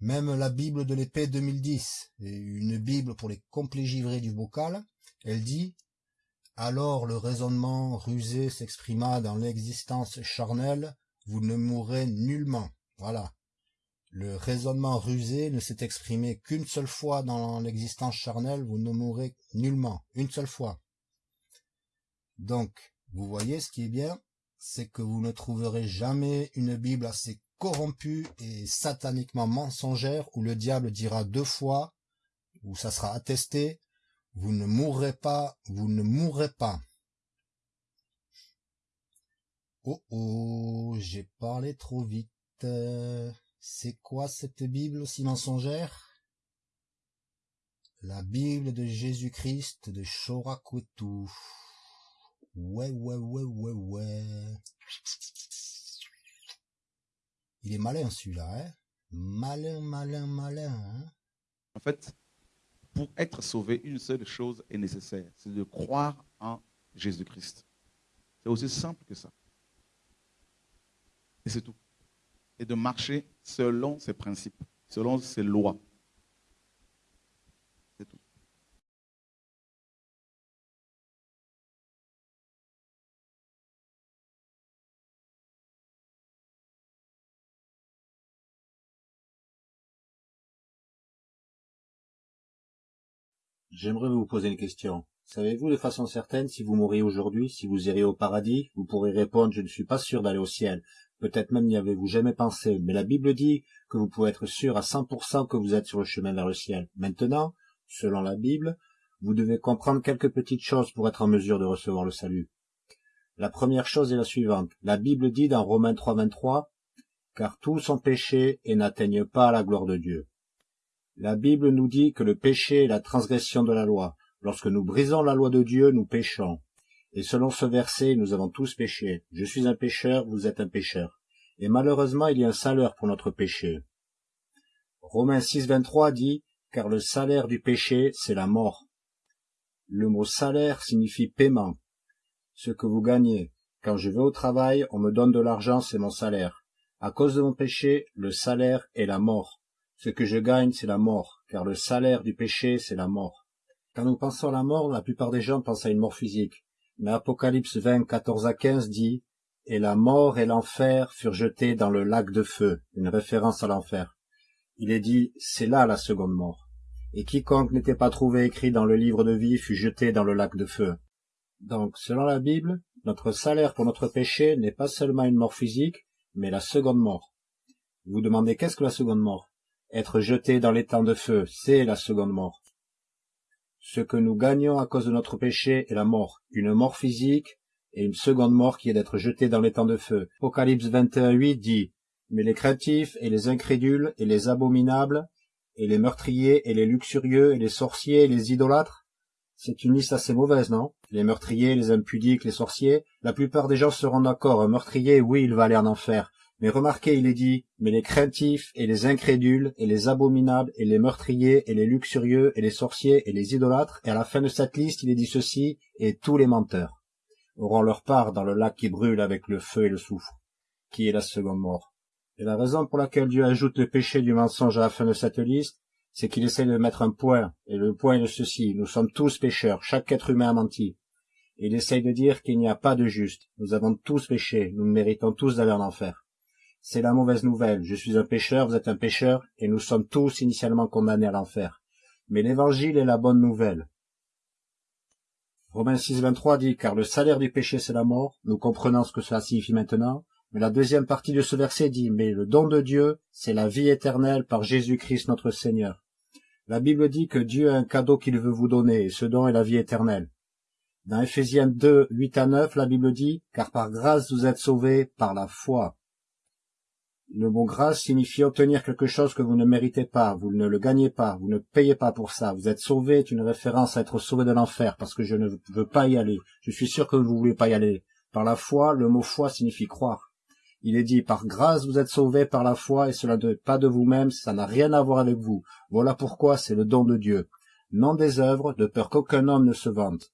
Même la Bible de l'épée 2010, une Bible pour les complets givrés du bocal, elle dit « Alors le raisonnement rusé s'exprima dans l'existence charnelle, vous ne mourrez nullement. » Voilà. Le raisonnement rusé ne s'est exprimé qu'une seule fois dans l'existence charnelle, vous ne mourrez nullement, une seule fois. Donc, vous voyez ce qui est bien, c'est que vous ne trouverez jamais une Bible assez corrompue et sataniquement mensongère où le diable dira deux fois, où ça sera attesté, vous ne mourrez pas, vous ne mourrez pas. Oh oh, j'ai parlé trop vite. C'est quoi cette Bible aussi mensongère? La Bible de Jésus-Christ de Chorakwetu. Ouais, ouais, ouais, ouais, ouais. Il est malin celui-là, hein? Malin, malin, malin, hein? En fait, pour être sauvé, une seule chose est nécessaire, c'est de croire en Jésus-Christ. C'est aussi simple que ça. Et c'est tout. Et de marcher selon ses principes, selon ses lois. C'est tout. J'aimerais vous poser une question. Savez-vous de façon certaine si vous mourriez aujourd'hui, si vous iriez au paradis? Vous pourrez répondre, je ne suis pas sûr d'aller au ciel. Peut-être même n'y avez-vous jamais pensé, mais la Bible dit que vous pouvez être sûr à 100% que vous êtes sur le chemin vers le ciel. Maintenant, selon la Bible, vous devez comprendre quelques petites choses pour être en mesure de recevoir le salut. La première chose est la suivante. La Bible dit dans Romains 3.23, car tous ont péché et n'atteignent pas la gloire de Dieu. La Bible nous dit que le péché est la transgression de la loi. Lorsque nous brisons la loi de Dieu, nous péchons. Et selon ce verset, nous avons tous péché. Je suis un pécheur, vous êtes un pécheur. Et malheureusement, il y a un salaire pour notre péché. Romains 6, 23 dit, car le salaire du péché, c'est la mort. Le mot salaire signifie paiement. Ce que vous gagnez. Quand je vais au travail, on me donne de l'argent, c'est mon salaire. À cause de mon péché, le salaire est la mort. Ce que je gagne, c'est la mort, car le salaire du péché, c'est la mort. Quand nous pensons à la mort, la plupart des gens pensent à une mort physique. Mais Apocalypse 20, 14 à 15 dit, Et la mort et l'enfer furent jetés dans le lac de feu, une référence à l'enfer. Il est dit, c'est là la seconde mort. Et quiconque n'était pas trouvé écrit dans le livre de vie fut jeté dans le lac de feu. Donc, selon la Bible, notre salaire pour notre péché n'est pas seulement une mort physique, mais la seconde mort. Vous demandez qu'est-ce que la seconde mort? Être jeté dans les temps de feu, c'est la seconde mort. Ce que nous gagnons à cause de notre péché est la mort, une mort physique et une seconde mort qui est d'être jeté dans les temps de feu. Apocalypse 21.8 dit Mais les craintifs et les incrédules et les abominables et les meurtriers et les luxurieux et les sorciers et les idolâtres c'est une liste assez mauvaise, non? Les meurtriers, les impudiques, les sorciers, la plupart des gens seront d'accord. Un meurtrier, oui, il va aller en enfer. Mais remarquez, il est dit, mais les craintifs et les incrédules et les abominables et les meurtriers et les luxurieux et les sorciers et les idolâtres, et à la fin de cette liste, il est dit ceci, et tous les menteurs auront leur part dans le lac qui brûle avec le feu et le soufre, qui est la seconde mort? Et la raison pour laquelle Dieu ajoute le péché du mensonge à la fin de cette liste, c'est qu'il essaie de mettre un point, et le point est de ceci, nous sommes tous pécheurs, chaque être humain a menti. il essaye de dire qu'il n'y a pas de juste, nous avons tous péché, nous méritons tous d'aller en enfer. C'est la mauvaise nouvelle, je suis un pécheur, vous êtes un pécheur, et nous sommes tous initialement condamnés à l'enfer. Mais l'évangile est la bonne nouvelle. Romains 6, 23 dit, car le salaire du péché c'est la mort, nous comprenons ce que cela signifie maintenant, mais la deuxième partie de ce verset dit, mais le don de Dieu, c'est la vie éternelle par Jésus-Christ notre Seigneur. La Bible dit que Dieu a un cadeau qu'il veut vous donner, et ce don est la vie éternelle. Dans Ephésiens 2, 8 à 9, la Bible dit, car par grâce vous êtes sauvés par la foi. Le mot grâce signifie obtenir quelque chose que vous ne méritez pas, vous ne le gagnez pas, vous ne payez pas pour ça. Vous êtes sauvé est une référence à être sauvé de l'enfer, parce que je ne veux pas y aller. Je suis sûr que vous ne voulez pas y aller. Par la foi, le mot foi signifie croire. Il est dit, par grâce vous êtes sauvés par la foi, et cela n'est pas de vous-même, ça n'a rien à voir avec vous. Voilà pourquoi c'est le don de Dieu. Non des œuvres, de peur qu'aucun homme ne se vante.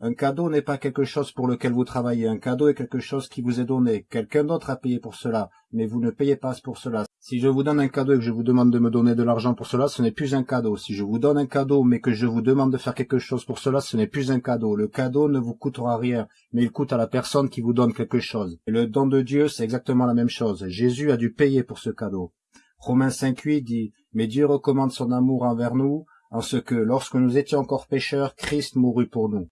Un cadeau n'est pas quelque chose pour lequel vous travaillez, un cadeau est quelque chose qui vous est donné. Quelqu'un d'autre a payé pour cela, mais vous ne payez pas pour cela. Si je vous donne un cadeau et que je vous demande de me donner de l'argent pour cela, ce n'est plus un cadeau. Si je vous donne un cadeau mais que je vous demande de faire quelque chose pour cela, ce n'est plus un cadeau. Le cadeau ne vous coûtera rien, mais il coûte à la personne qui vous donne quelque chose. Et le don de Dieu, c'est exactement la même chose. Jésus a dû payer pour ce cadeau. Romains 5.8 dit, mais Dieu recommande son amour envers nous, en ce que, lorsque nous étions encore pécheurs, Christ mourut pour nous.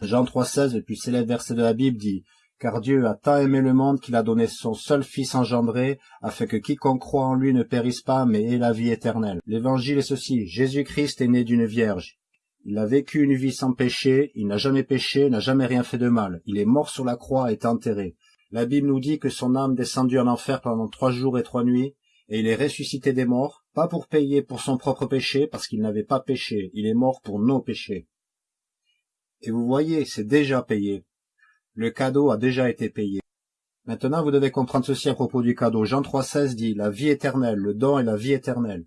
Jean 3,16, le plus célèbre verset de la Bible, dit Car Dieu a tant aimé le monde qu'il a donné son seul Fils engendré, afin que quiconque croit en lui ne périsse pas, mais ait la vie éternelle. L'évangile est ceci Jésus-Christ est né d'une vierge. Il a vécu une vie sans péché, il n'a jamais péché, n'a jamais rien fait de mal. Il est mort sur la croix et est enterré. La Bible nous dit que son âme descendit en enfer pendant trois jours et trois nuits, et il est ressuscité des morts, pas pour payer pour son propre péché, parce qu'il n'avait pas péché, il est mort pour nos péchés. Et vous voyez, c'est déjà payé. Le cadeau a déjà été payé. Maintenant, vous devez comprendre ceci à propos du cadeau. Jean 3,16 dit la vie éternelle, le don est la vie éternelle.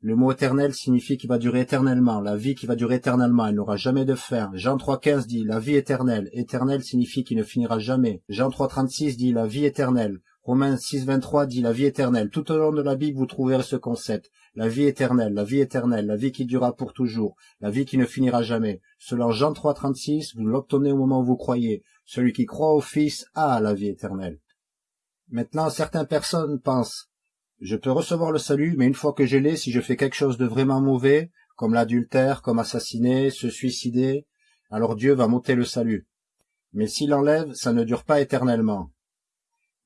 Le mot éternel signifie qu'il va durer éternellement, la vie qui va durer éternellement, elle n'aura jamais de fin. Jean 3,15 dit la vie éternelle, éternel signifie qu'il ne finira jamais. Jean 3,36 dit la vie éternelle. Romains 6,23 dit la vie éternelle. Tout au long de la Bible, vous trouverez ce concept. La vie éternelle, la vie éternelle, la vie qui durera pour toujours, la vie qui ne finira jamais. Selon Jean 3,36, vous l'obtenez au moment où vous croyez. Celui qui croit au Fils a la vie éternelle. Maintenant, certaines personnes pensent, je peux recevoir le salut, mais une fois que je l'ai, si je fais quelque chose de vraiment mauvais, comme l'adultère, comme assassiner, se suicider, alors Dieu va m'ôter le salut. Mais s'il enlève, ça ne dure pas éternellement.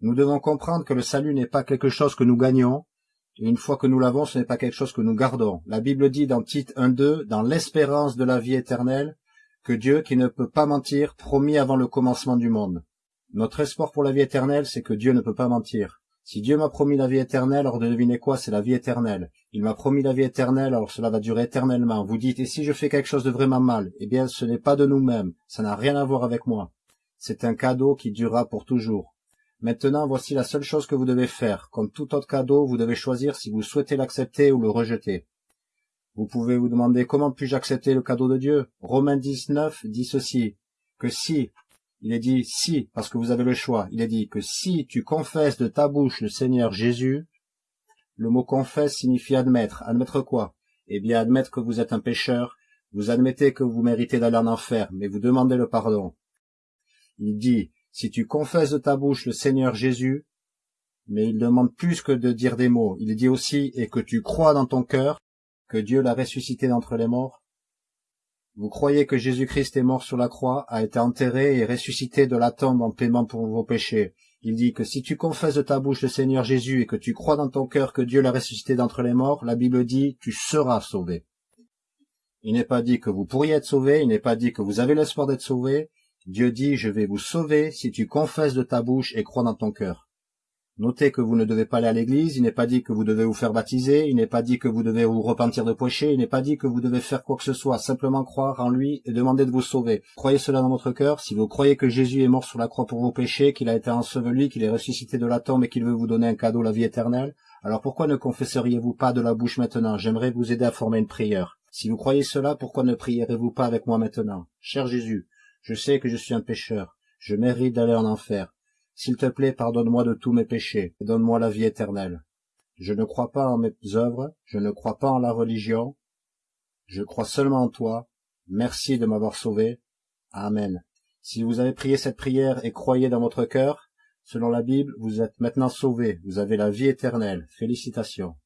Nous devons comprendre que le salut n'est pas quelque chose que nous gagnons, une fois que nous l'avons, ce n'est pas quelque chose que nous gardons. La Bible dit dans Tite 1.2, dans l'espérance de la vie éternelle, que Dieu, qui ne peut pas mentir, promis avant le commencement du monde. Notre espoir pour la vie éternelle, c'est que Dieu ne peut pas mentir. Si Dieu m'a promis la vie éternelle, alors devinez quoi, c'est la vie éternelle. Il m'a promis la vie éternelle, alors cela va durer éternellement. Vous dites, et si je fais quelque chose de vraiment mal? Eh bien, ce n'est pas de nous-mêmes, ça n'a rien à voir avec moi. C'est un cadeau qui durera pour toujours. Maintenant, voici la seule chose que vous devez faire. Comme tout autre cadeau, vous devez choisir si vous souhaitez l'accepter ou le rejeter. Vous pouvez vous demander comment puis-je accepter le cadeau de Dieu Romains 19 dit ceci, que si, il est dit si, parce que vous avez le choix, il est dit que si tu confesses de ta bouche le Seigneur Jésus, le mot confesse signifie admettre. Admettre quoi? Eh bien, admettre que vous êtes un pécheur, vous admettez que vous méritez d'aller en enfer, mais vous demandez le pardon. Il dit, si tu confesses de ta bouche le Seigneur Jésus, mais il demande plus que de dire des mots. Il dit aussi, et que tu crois dans ton cœur que Dieu l'a ressuscité d'entre les morts. Vous croyez que Jésus-Christ est mort sur la croix, a été enterré et ressuscité de la tombe en paiement pour vos péchés. Il dit que si tu confesses de ta bouche le Seigneur Jésus et que tu crois dans ton cœur que Dieu l'a ressuscité d'entre les morts, la Bible dit, tu seras sauvé. Il n'est pas dit que vous pourriez être sauvé, il n'est pas dit que vous avez l'espoir d'être sauvé, Dieu dit, je vais vous sauver si tu confesses de ta bouche et crois dans ton cœur. Notez que vous ne devez pas aller à l'église, il n'est pas dit que vous devez vous faire baptiser, il n'est pas dit que vous devez vous repentir de péché, il n'est pas dit que vous devez faire quoi que ce soit, simplement croire en lui et demander de vous sauver. Croyez cela dans votre cœur, si vous croyez que Jésus est mort sur la croix pour vos péchés, qu'il a été enseveli, qu'il est ressuscité de la tombe et qu'il veut vous donner un cadeau, la vie éternelle, alors pourquoi ne confesseriez-vous pas de la bouche maintenant? J'aimerais vous aider à former une prière. Si vous croyez cela, pourquoi ne prierez-vous pas avec moi maintenant? Cher Jésus, je sais que je suis un pécheur. Je mérite d'aller en enfer. S'il te plaît, pardonne-moi de tous mes péchés et donne-moi la vie éternelle. Je ne crois pas en mes œuvres, je ne crois pas en la religion. Je crois seulement en toi. Merci de m'avoir sauvé. Amen. Si vous avez prié cette prière et croyez dans votre cœur, selon la Bible, vous êtes maintenant sauvé, vous avez la vie éternelle. Félicitations.